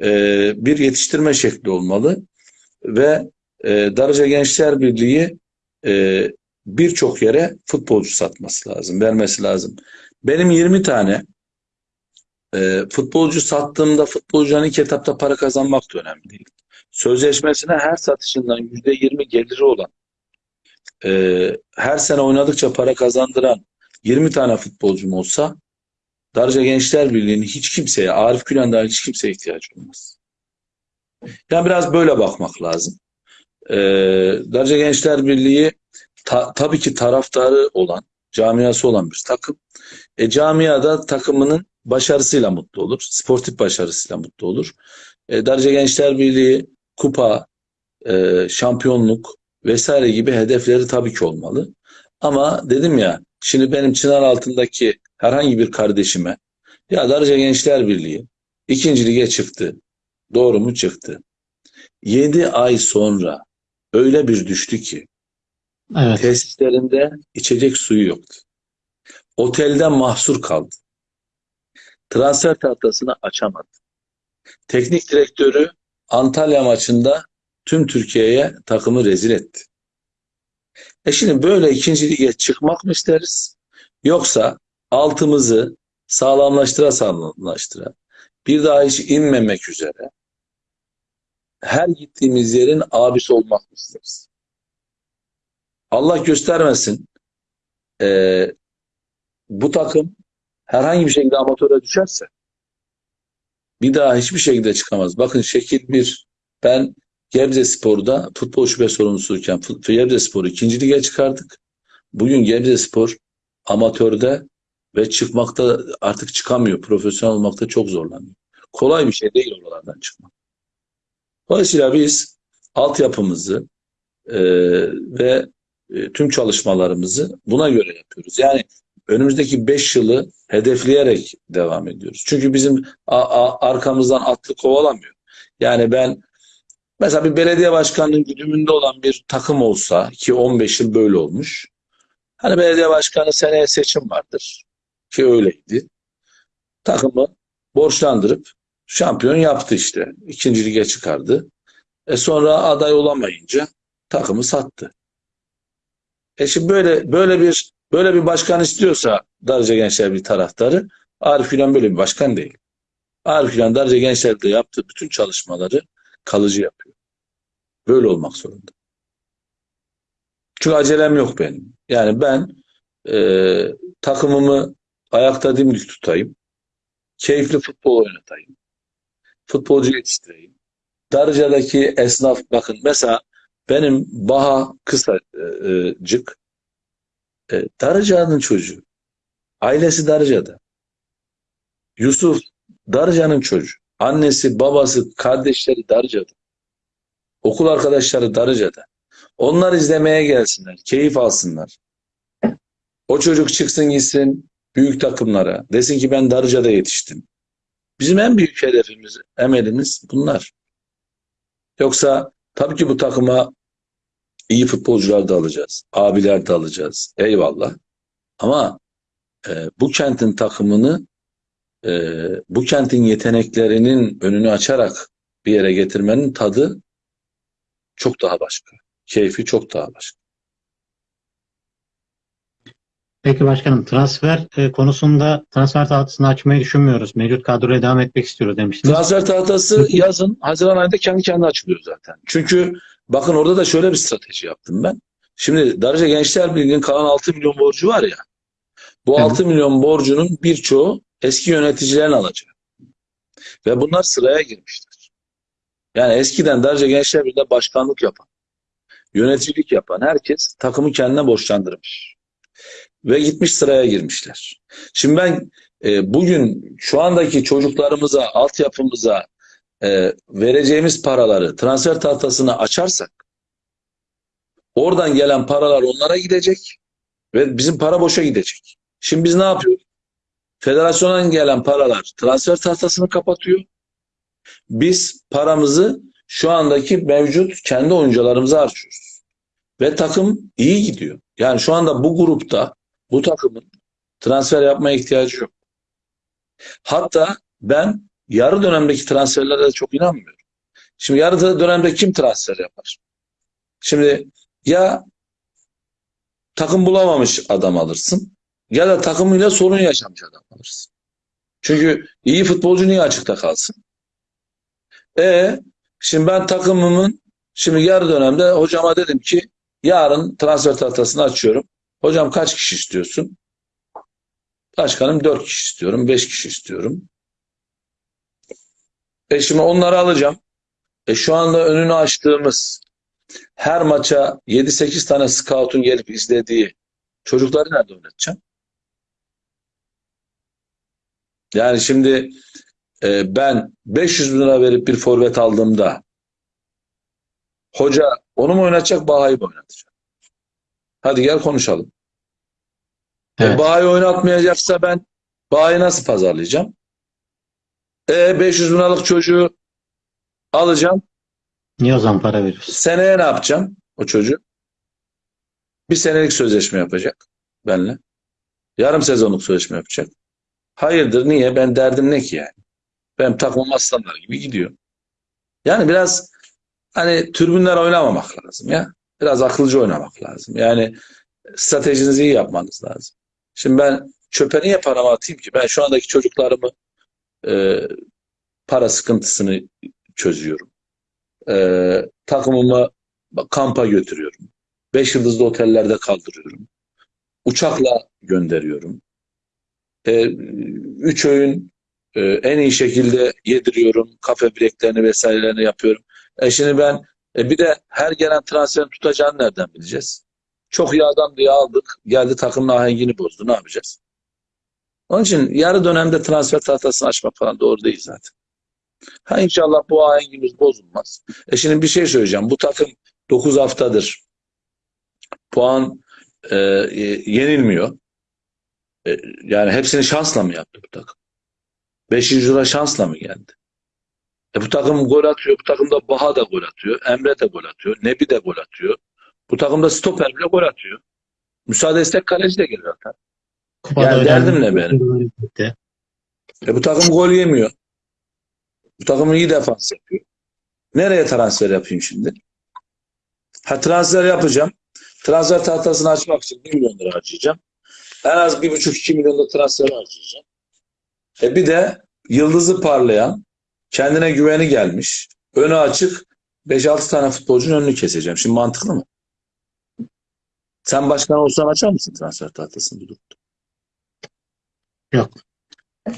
e, bir yetiştirme şekli olmalı. Ve e, Darıca Gençler Birliği e, birçok yere futbolcu satması lazım, vermesi lazım. Benim 20 tane e, futbolcu sattığımda futbolcuların ilk etapta para kazanmak da önemli değil. Sözleşmesine her satışından %20 geliri olan, e, her sene oynadıkça para kazandıran 20 tane futbolcum olsa Darıca Gençler Birliği'nin hiç kimseye, Arif Gülen hiç kimseye ihtiyacı olmaz. Yani biraz böyle bakmak lazım. Ee, Darıca Gençler Birliği ta- tabii ki taraftarı olan, camiası olan bir takım. E, camiada takımının başarısıyla mutlu olur. Sportif başarısıyla mutlu olur. E, Darıca Gençler Birliği kupa, e, şampiyonluk vesaire gibi hedefleri tabii ki olmalı. Ama dedim ya şimdi benim çınar altındaki herhangi bir kardeşime ya Darıca Gençler Birliği ikinci lige çıktı. Doğru mu çıktı? 7 ay sonra öyle bir düştü ki Evet. tesislerinde içecek suyu yoktu. Otelden mahsur kaldı. Transfer tahtasını açamadı. Teknik direktörü Antalya maçında tüm Türkiye'ye takımı rezil etti. E şimdi böyle ikinci lige çıkmak mı isteriz? Yoksa altımızı sağlamlaştıra sağlamlaştıra bir daha hiç inmemek üzere her gittiğimiz yerin abisi olmak mı isteriz? Allah göstermesin eee, bu takım herhangi bir şekilde amatöre düşerse bir daha hiçbir şekilde çıkamaz. Bakın şekil bir ben Gebze Spor'da futbol şube sorumlusuyken Gebze Spor'u ikinci lige çıkardık. Bugün Gebze Spor amatörde ve çıkmakta artık çıkamıyor. Profesyonel olmakta çok zorlanıyor. Kolay bir şey değil oralardan çıkmak. Dolayısıyla biz altyapımızı e, ve e, tüm çalışmalarımızı buna göre yapıyoruz. Yani önümüzdeki 5 yılı hedefleyerek devam ediyoruz. Çünkü bizim a- a- arkamızdan atlı kovalamıyor. Yani ben mesela bir belediye başkanının güdümünde olan bir takım olsa ki 15 yıl böyle olmuş. Hani belediye başkanı seneye seçim vardır ki öyleydi. Takımı borçlandırıp şampiyon yaptı işte. İkinci lige çıkardı. E sonra aday olamayınca takımı sattı. E şimdi böyle böyle bir böyle bir başkan istiyorsa Darıca Gençler bir taraftarı Arif Gülen böyle bir başkan değil. Arif Gülen Darıca Gençler'de yaptığı bütün çalışmaları kalıcı yapıyor. Böyle olmak zorunda. Çünkü acelem yok benim. Yani ben e, takımımı ayakta dimdik tutayım. Keyifli futbol oynatayım. Futbolcu yetiştireyim. Darıca'daki esnaf bakın mesela benim Baha Kısacık e, Darıca'nın çocuğu. Ailesi Darıca'da. Yusuf Darıca'nın çocuğu. Annesi, babası, kardeşleri Darıca'da. Okul arkadaşları Darıca'da. Onlar izlemeye gelsinler, keyif alsınlar. O çocuk çıksın gitsin büyük takımlara. Desin ki ben Darıca'da yetiştim. Bizim en büyük hedefimiz, emelimiz bunlar. Yoksa tabii ki bu takıma iyi futbolcular da alacağız. Abiler de alacağız. Eyvallah. Ama e, bu kentin takımını e, bu kentin yeteneklerinin önünü açarak bir yere getirmenin tadı çok daha başka. Keyfi çok daha başka. Peki başkanım transfer e, konusunda transfer tahtasını açmayı düşünmüyoruz. Mevcut kadroya devam etmek istiyoruz demiştiniz. Transfer tahtası yazın Haziran ayında kendi kendine açılıyor zaten. Çünkü bakın orada da şöyle bir strateji yaptım ben. Şimdi Darıca Gençler Birliği'nin kalan 6 milyon borcu var ya. Bu Evet. 6 milyon borcunun birçoğu eski yöneticilerin alacağı. Ve bunlar sıraya girmişler. Yani eskiden Darıca Gençler Birliği'nde başkanlık yapan, yöneticilik yapan herkes takımı kendine borçlandırmış. Ve gitmiş sıraya girmişler. Şimdi ben e, bugün şu andaki çocuklarımıza, altyapımıza e, vereceğimiz paraları transfer tahtasını açarsak oradan gelen paralar onlara gidecek ve bizim para boşa gidecek. Şimdi biz ne yapıyoruz? Federasyondan gelen paralar transfer tahtasını kapatıyor. Biz paramızı şu andaki mevcut kendi oyuncularımıza harcıyoruz. Ve takım iyi gidiyor. Yani şu anda bu grupta bu takımın transfer yapmaya ihtiyacı yok. Hatta ben yarı dönemdeki transferlere de çok inanmıyorum. Şimdi yarı dönemde kim transfer yapar? Şimdi ya takım bulamamış adam alırsın ya da takımıyla sorun yaşamış adam alırsın. Çünkü iyi futbolcu niye açıkta kalsın? E şimdi ben takımımın şimdi yarı dönemde hocama dedim ki yarın transfer tahtasını açıyorum. Hocam kaç kişi istiyorsun? Başkanım 4 kişi istiyorum, 5 kişi istiyorum. E şimdi onları alacağım. E şu anda önünü açtığımız her maça 7-8 tane scout'un gelip izlediği çocukları nerede oynatacağım? Yani şimdi e, ben 500 bin lira verip bir forvet aldığımda hoca onu mu oynatacak, Baha'yı mı oynatacak? Hadi gel konuşalım. E, Evet. Baha'yı oynatmayacaksa ben Baha'yı nasıl pazarlayacağım? E 500 bin liralık çocuğu alacağım. Niye o zaman para veriyorsun? Seneye ne yapacağım o çocuğu? Bir senelik sözleşme yapacak benimle. Yarım sezonluk sözleşme yapacak. Hayırdır niye? Ben derdim ne ki yani? Benim takımım aslanlar gibi gidiyor. Yani biraz hani türbünler oynamamak lazım ya. Biraz akılcı oynamak lazım. Yani stratejinizi iyi yapmanız lazım. Şimdi ben çöpe niye paramı atayım ki? Ben şu andaki çocuklarımı e, para sıkıntısını çözüyorum. E, takımımı kampa götürüyorum. Beş yıldızlı otellerde kaldırıyorum. Uçakla gönderiyorum. E, üç öğün e, en iyi şekilde yediriyorum. Kafe bileklerini vesairelerini yapıyorum. E şimdi ben e, bir de her gelen transferin tutacağını nereden bileceğiz? Çok iyi adam diye aldık. Geldi takımın ahengini bozdu. Ne yapacağız? Onun için yarı dönemde transfer tahtasını açmak falan doğru değil zaten. Ha inşallah bu ahengimiz bozulmaz. E şimdi bir şey söyleyeceğim. Bu takım 9 haftadır puan e, e, yenilmiyor. E, yani hepsini şansla mı yaptı bu takım? 5. lira şansla mı geldi? E bu takım gol atıyor. Bu takımda Baha da gol atıyor. Emre de gol atıyor. Nebi de gol atıyor. Bu takımda stoper bile gol atıyor. Müsaade istek kaleci de geliyor atar. Kupada Yani derdim ne benim? E bu takım gol yemiyor. Bu takım iyi defans yapıyor. Nereye transfer yapayım şimdi? Ha transfer yapacağım. Transfer tahtasını açmak için 1 milyon lira harcayacağım. En az 1,5-2 milyon da transfer harcayacağım. E bir de yıldızı parlayan, kendine güveni gelmiş, önü açık 5-6 tane futbolcunun önünü keseceğim. Şimdi mantıklı mı? Sen başkan olsan açar mısın transfer tahtasını durumda? Yok.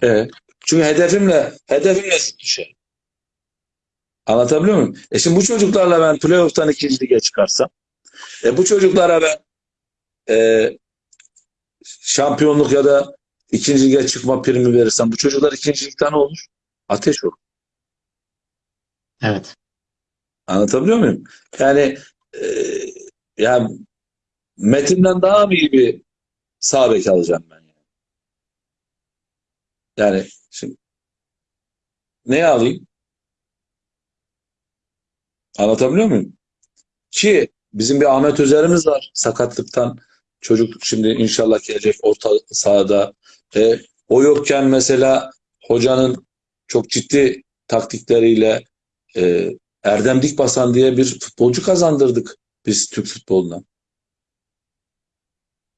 E, çünkü hedefimle hedefimle zıt düşer. Anlatabiliyor muyum? E şimdi bu çocuklarla ben playoff'tan ikinci lige çıkarsam e bu çocuklara ben e, şampiyonluk ya da ikinci lige çıkma primi verirsem bu çocuklar ikinci ligden ne olur? Ateş olur. Evet. Anlatabiliyor muyum? Yani e, yani Metin'den daha mı iyi bir sağ bek alacağım ben yani. Yani şimdi neye alayım? Anlatabiliyor muyum? Ki bizim bir Ahmet Özer'imiz var sakatlıktan. Çocuk şimdi inşallah gelecek orta sahada. E, o yokken mesela hocanın çok ciddi taktikleriyle e, Erdem Dikbasan diye bir futbolcu kazandırdık biz Türk futboluna.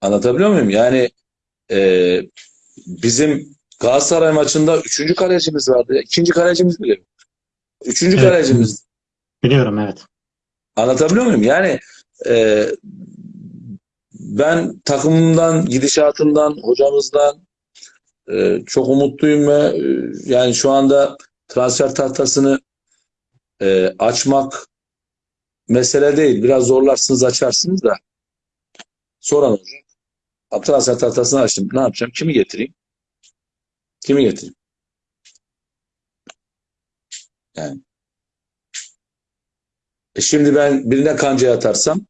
Anlatabiliyor muyum? Yani e, bizim Galatasaray maçında üçüncü kalecimiz vardı. İkinci kalecimiz bile yok. Üçüncü Evet. kalecimiz. Biliyorum evet. Anlatabiliyor muyum? Yani e, ben takımımdan, gidişatından, hocamızdan e, çok umutluyum ve e, yani şu anda transfer tahtasını e, açmak mesele değil. Biraz zorlarsınız, açarsınız da sonra ne olacak? Transfer tahtasını açtım. Ne yapacağım? Kimi getireyim? Kimi getireyim? Yani. E şimdi ben birine kancaya atarsam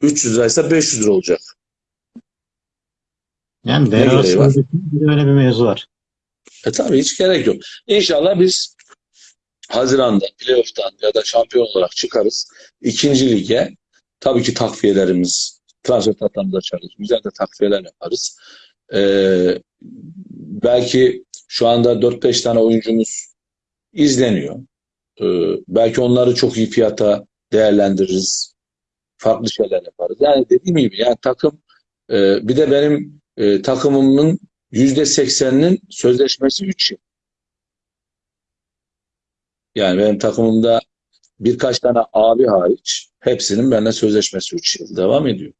300 liraysa 500 lira olacak. Yani arası var? öyle bir mevzu var. E tabii hiç gerek yok. İnşallah biz Haziran'da playoff'tan ya da şampiyon olarak çıkarız. İkinci lige tabii ki takviyelerimiz, transfer tahtamızı açarız. Güzel de takviyeler yaparız. Ee, belki şu anda 4-5 tane oyuncumuz izleniyor. Ee, belki onları çok iyi fiyata değerlendiririz. Farklı şeyler yaparız. Yani dediğim gibi yani takım e, bir de benim e, takımımın %80'inin sözleşmesi 3 yıl. Yani benim takımımda birkaç tane abi hariç hepsinin benimle sözleşmesi 3 yıl devam ediyor.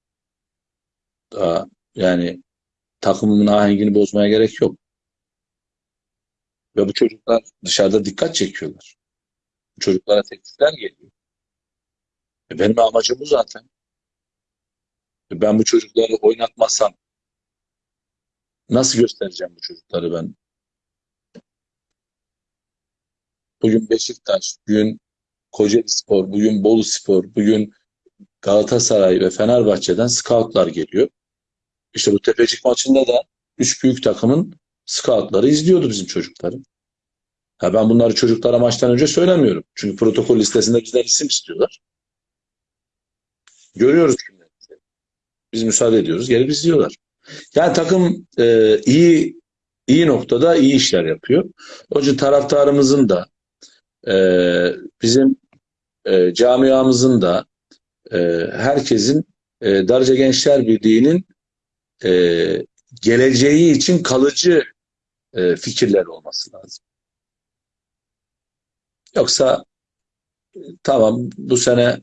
Daha yani takımımın ahengini bozmaya gerek yok. Ve bu çocuklar dışarıda dikkat çekiyorlar. Bu çocuklara teklifler geliyor. E benim amacım bu zaten. E ben bu çocukları oynatmasam nasıl göstereceğim bu çocukları ben? Bugün Beşiktaş, bugün Kocaeli Spor, bugün Bolu Spor, bugün Galatasaray ve Fenerbahçe'den scoutlar geliyor. İşte bu Tepecik maçında da üç büyük takımın scoutları izliyordu bizim çocukları. Ha ben bunları çocuklara maçtan önce söylemiyorum. Çünkü protokol listesinde bizden isim istiyorlar. Görüyoruz kimleri. Biz müsaade ediyoruz. Gelip izliyorlar. Yani takım e, iyi iyi noktada iyi işler yapıyor. İçin taraftarımızın da e, bizim e, camiamızın da e, herkesin e, Darıca Gençler Birliği'nin e, geleceği için kalıcı e, fikirler olması lazım. Yoksa e, tamam bu sene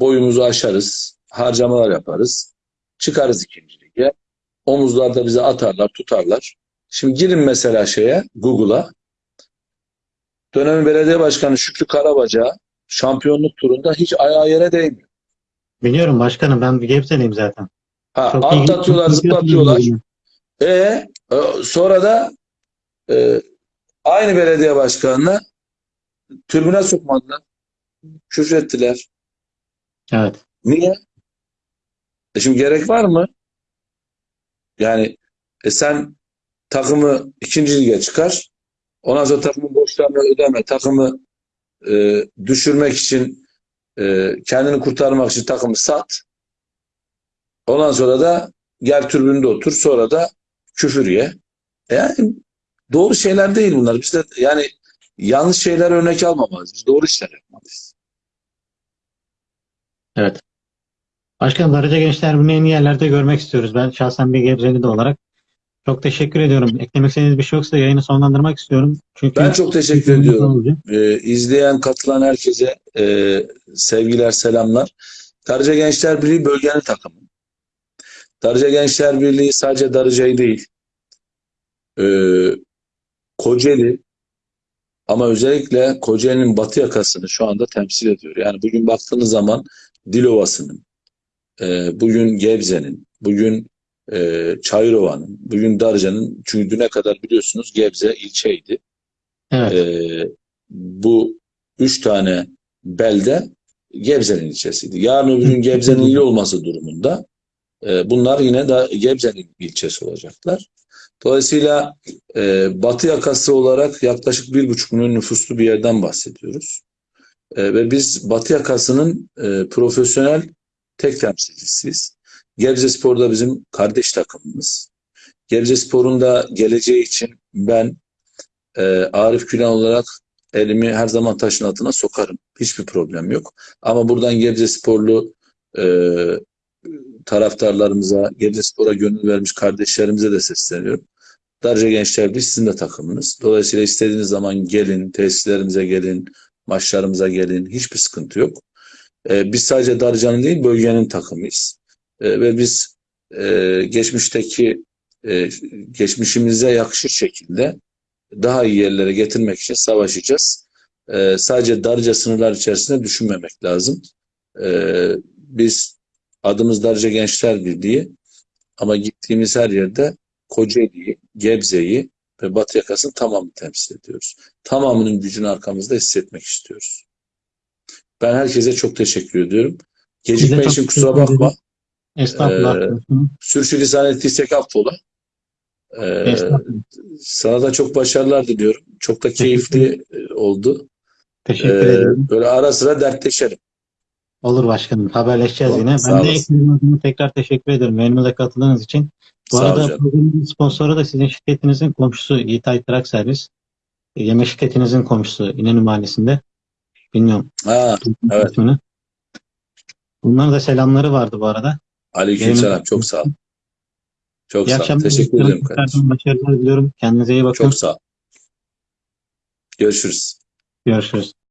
boyumuzu aşarız, harcamalar yaparız, çıkarız ikinci lige. Omuzlarda bize atarlar, tutarlar. Şimdi girin mesela şeye, Google'a. Dönemin belediye başkanı Şükrü Karabaca şampiyonluk turunda hiç ayağı yere değmiyor. Biliyorum başkanım ben bir Gebze'liyim zaten. Ha, Çok atlatıyorlar, zıplatıyorlar. E, e, sonra da e, aynı belediye başkanına tribüne sokmadılar. Küfrettiler. Evet. Niye? E şimdi gerek var mı? Yani e sen takımı ikinci lige çıkar. Ondan sonra takımın borçlarını ödeme. Takımı e, düşürmek için e, kendini kurtarmak için takımı sat. Ondan sonra da gel tribünde otur. Sonra da küfür ye. E Yani doğru şeyler değil bunlar. Biz de yani yanlış şeyler örnek almamalıyız. Doğru işler yapmalıyız. Evet. Başkanım Darıca Gençler Birliği'ni en iyi yerlerde görmek istiyoruz. Ben şahsen bir Gebzeli de olarak çok teşekkür ediyorum. Eklemek istediğiniz bir şey yoksa yayını sonlandırmak istiyorum. Çünkü Ben çok teşekkür ediyorum. Ee, izleyen, katılan herkese e, sevgiler, selamlar. Darıca Gençler Birliği bölgenin takımı. Darıca Gençler Birliği sadece Darıca'yı değil, e, Kocaeli ama özellikle Kocaeli'nin batı yakasını şu anda temsil ediyor. Yani bugün baktığınız zaman Dilovası'nın, e, bugün Gebze'nin, bugün e, Çayırova'nın, bugün Darıca'nın, çünkü düne kadar biliyorsunuz Gebze ilçeydi. Evet. Ee, bu üç tane belde Gebze'nin ilçesiydi. Yarın öbür gün Gebze'nin il olması durumunda e, bunlar yine de Gebze'nin ilçesi olacaklar. Dolayısıyla e, batı yakası olarak yaklaşık bir buçuk milyon nüfuslu bir yerden bahsediyoruz. E, ve biz batı yakasının e, profesyonel tek temsilcisiyiz. Gebze Spor da bizim kardeş takımımız. Gebze Spor'un da geleceği için ben e, Arif Gülen olarak elimi her zaman taşın altına sokarım. Hiçbir problem yok. Ama buradan Gebze Sporlu e, taraftarlarımıza, Gebze Spor'a gönül vermiş kardeşlerimize de sesleniyorum. Darıca Gençler Birliği sizin de takımınız. Dolayısıyla istediğiniz zaman gelin, tesislerimize gelin, maçlarımıza gelin. Hiçbir sıkıntı yok. E, biz sadece Darıca'nın değil, bölgenin takımıyız. E, ve biz e, geçmişteki geçmişimize yakışır şekilde daha iyi yerlere getirmek için savaşacağız. Sadece darca sınırlar içerisinde düşünmemek lazım. Biz adımız Darca Gençler Birliği ama gittiğimiz her yerde Kocaeli'yi, Gebze'yi ve Batı yakasının tamamını temsil ediyoruz. Tamamının gücünü arkamızda hissetmek istiyoruz. Ben herkese çok teşekkür ediyorum. Gecikme için kusura bakma. Estağfurullah. Ee, Sürçülisan ettiysek affola. Ee, sana da çok başarılar diliyorum. Çok da keyifli oldu. Teşekkür Ee, ederim. böyle ara sıra dertleşelim. Olur başkanım. Haberleşeceğiz Tamam, yine. Ben de ekibim adına tekrar teşekkür ederim. Yayınımıza katıldığınız için. Bu Sağ arada programın sponsoru da sizin şirketinizin komşusu Yiğitay Trak Servis. Yeme şirketinizin komşusu İnönü Mahallesi'nde. Bilmiyorum Ha, evet. ismini. Bunların da selamları vardı bu arada. aleykümselam. Çok sağ ol. Çok İyi sağ ol. Teşekkür ederim kardeşim. Başarılar diliyorum. Kendinize iyi bakın. Çok sağ ol. Görüşürüz. Görüşürüz.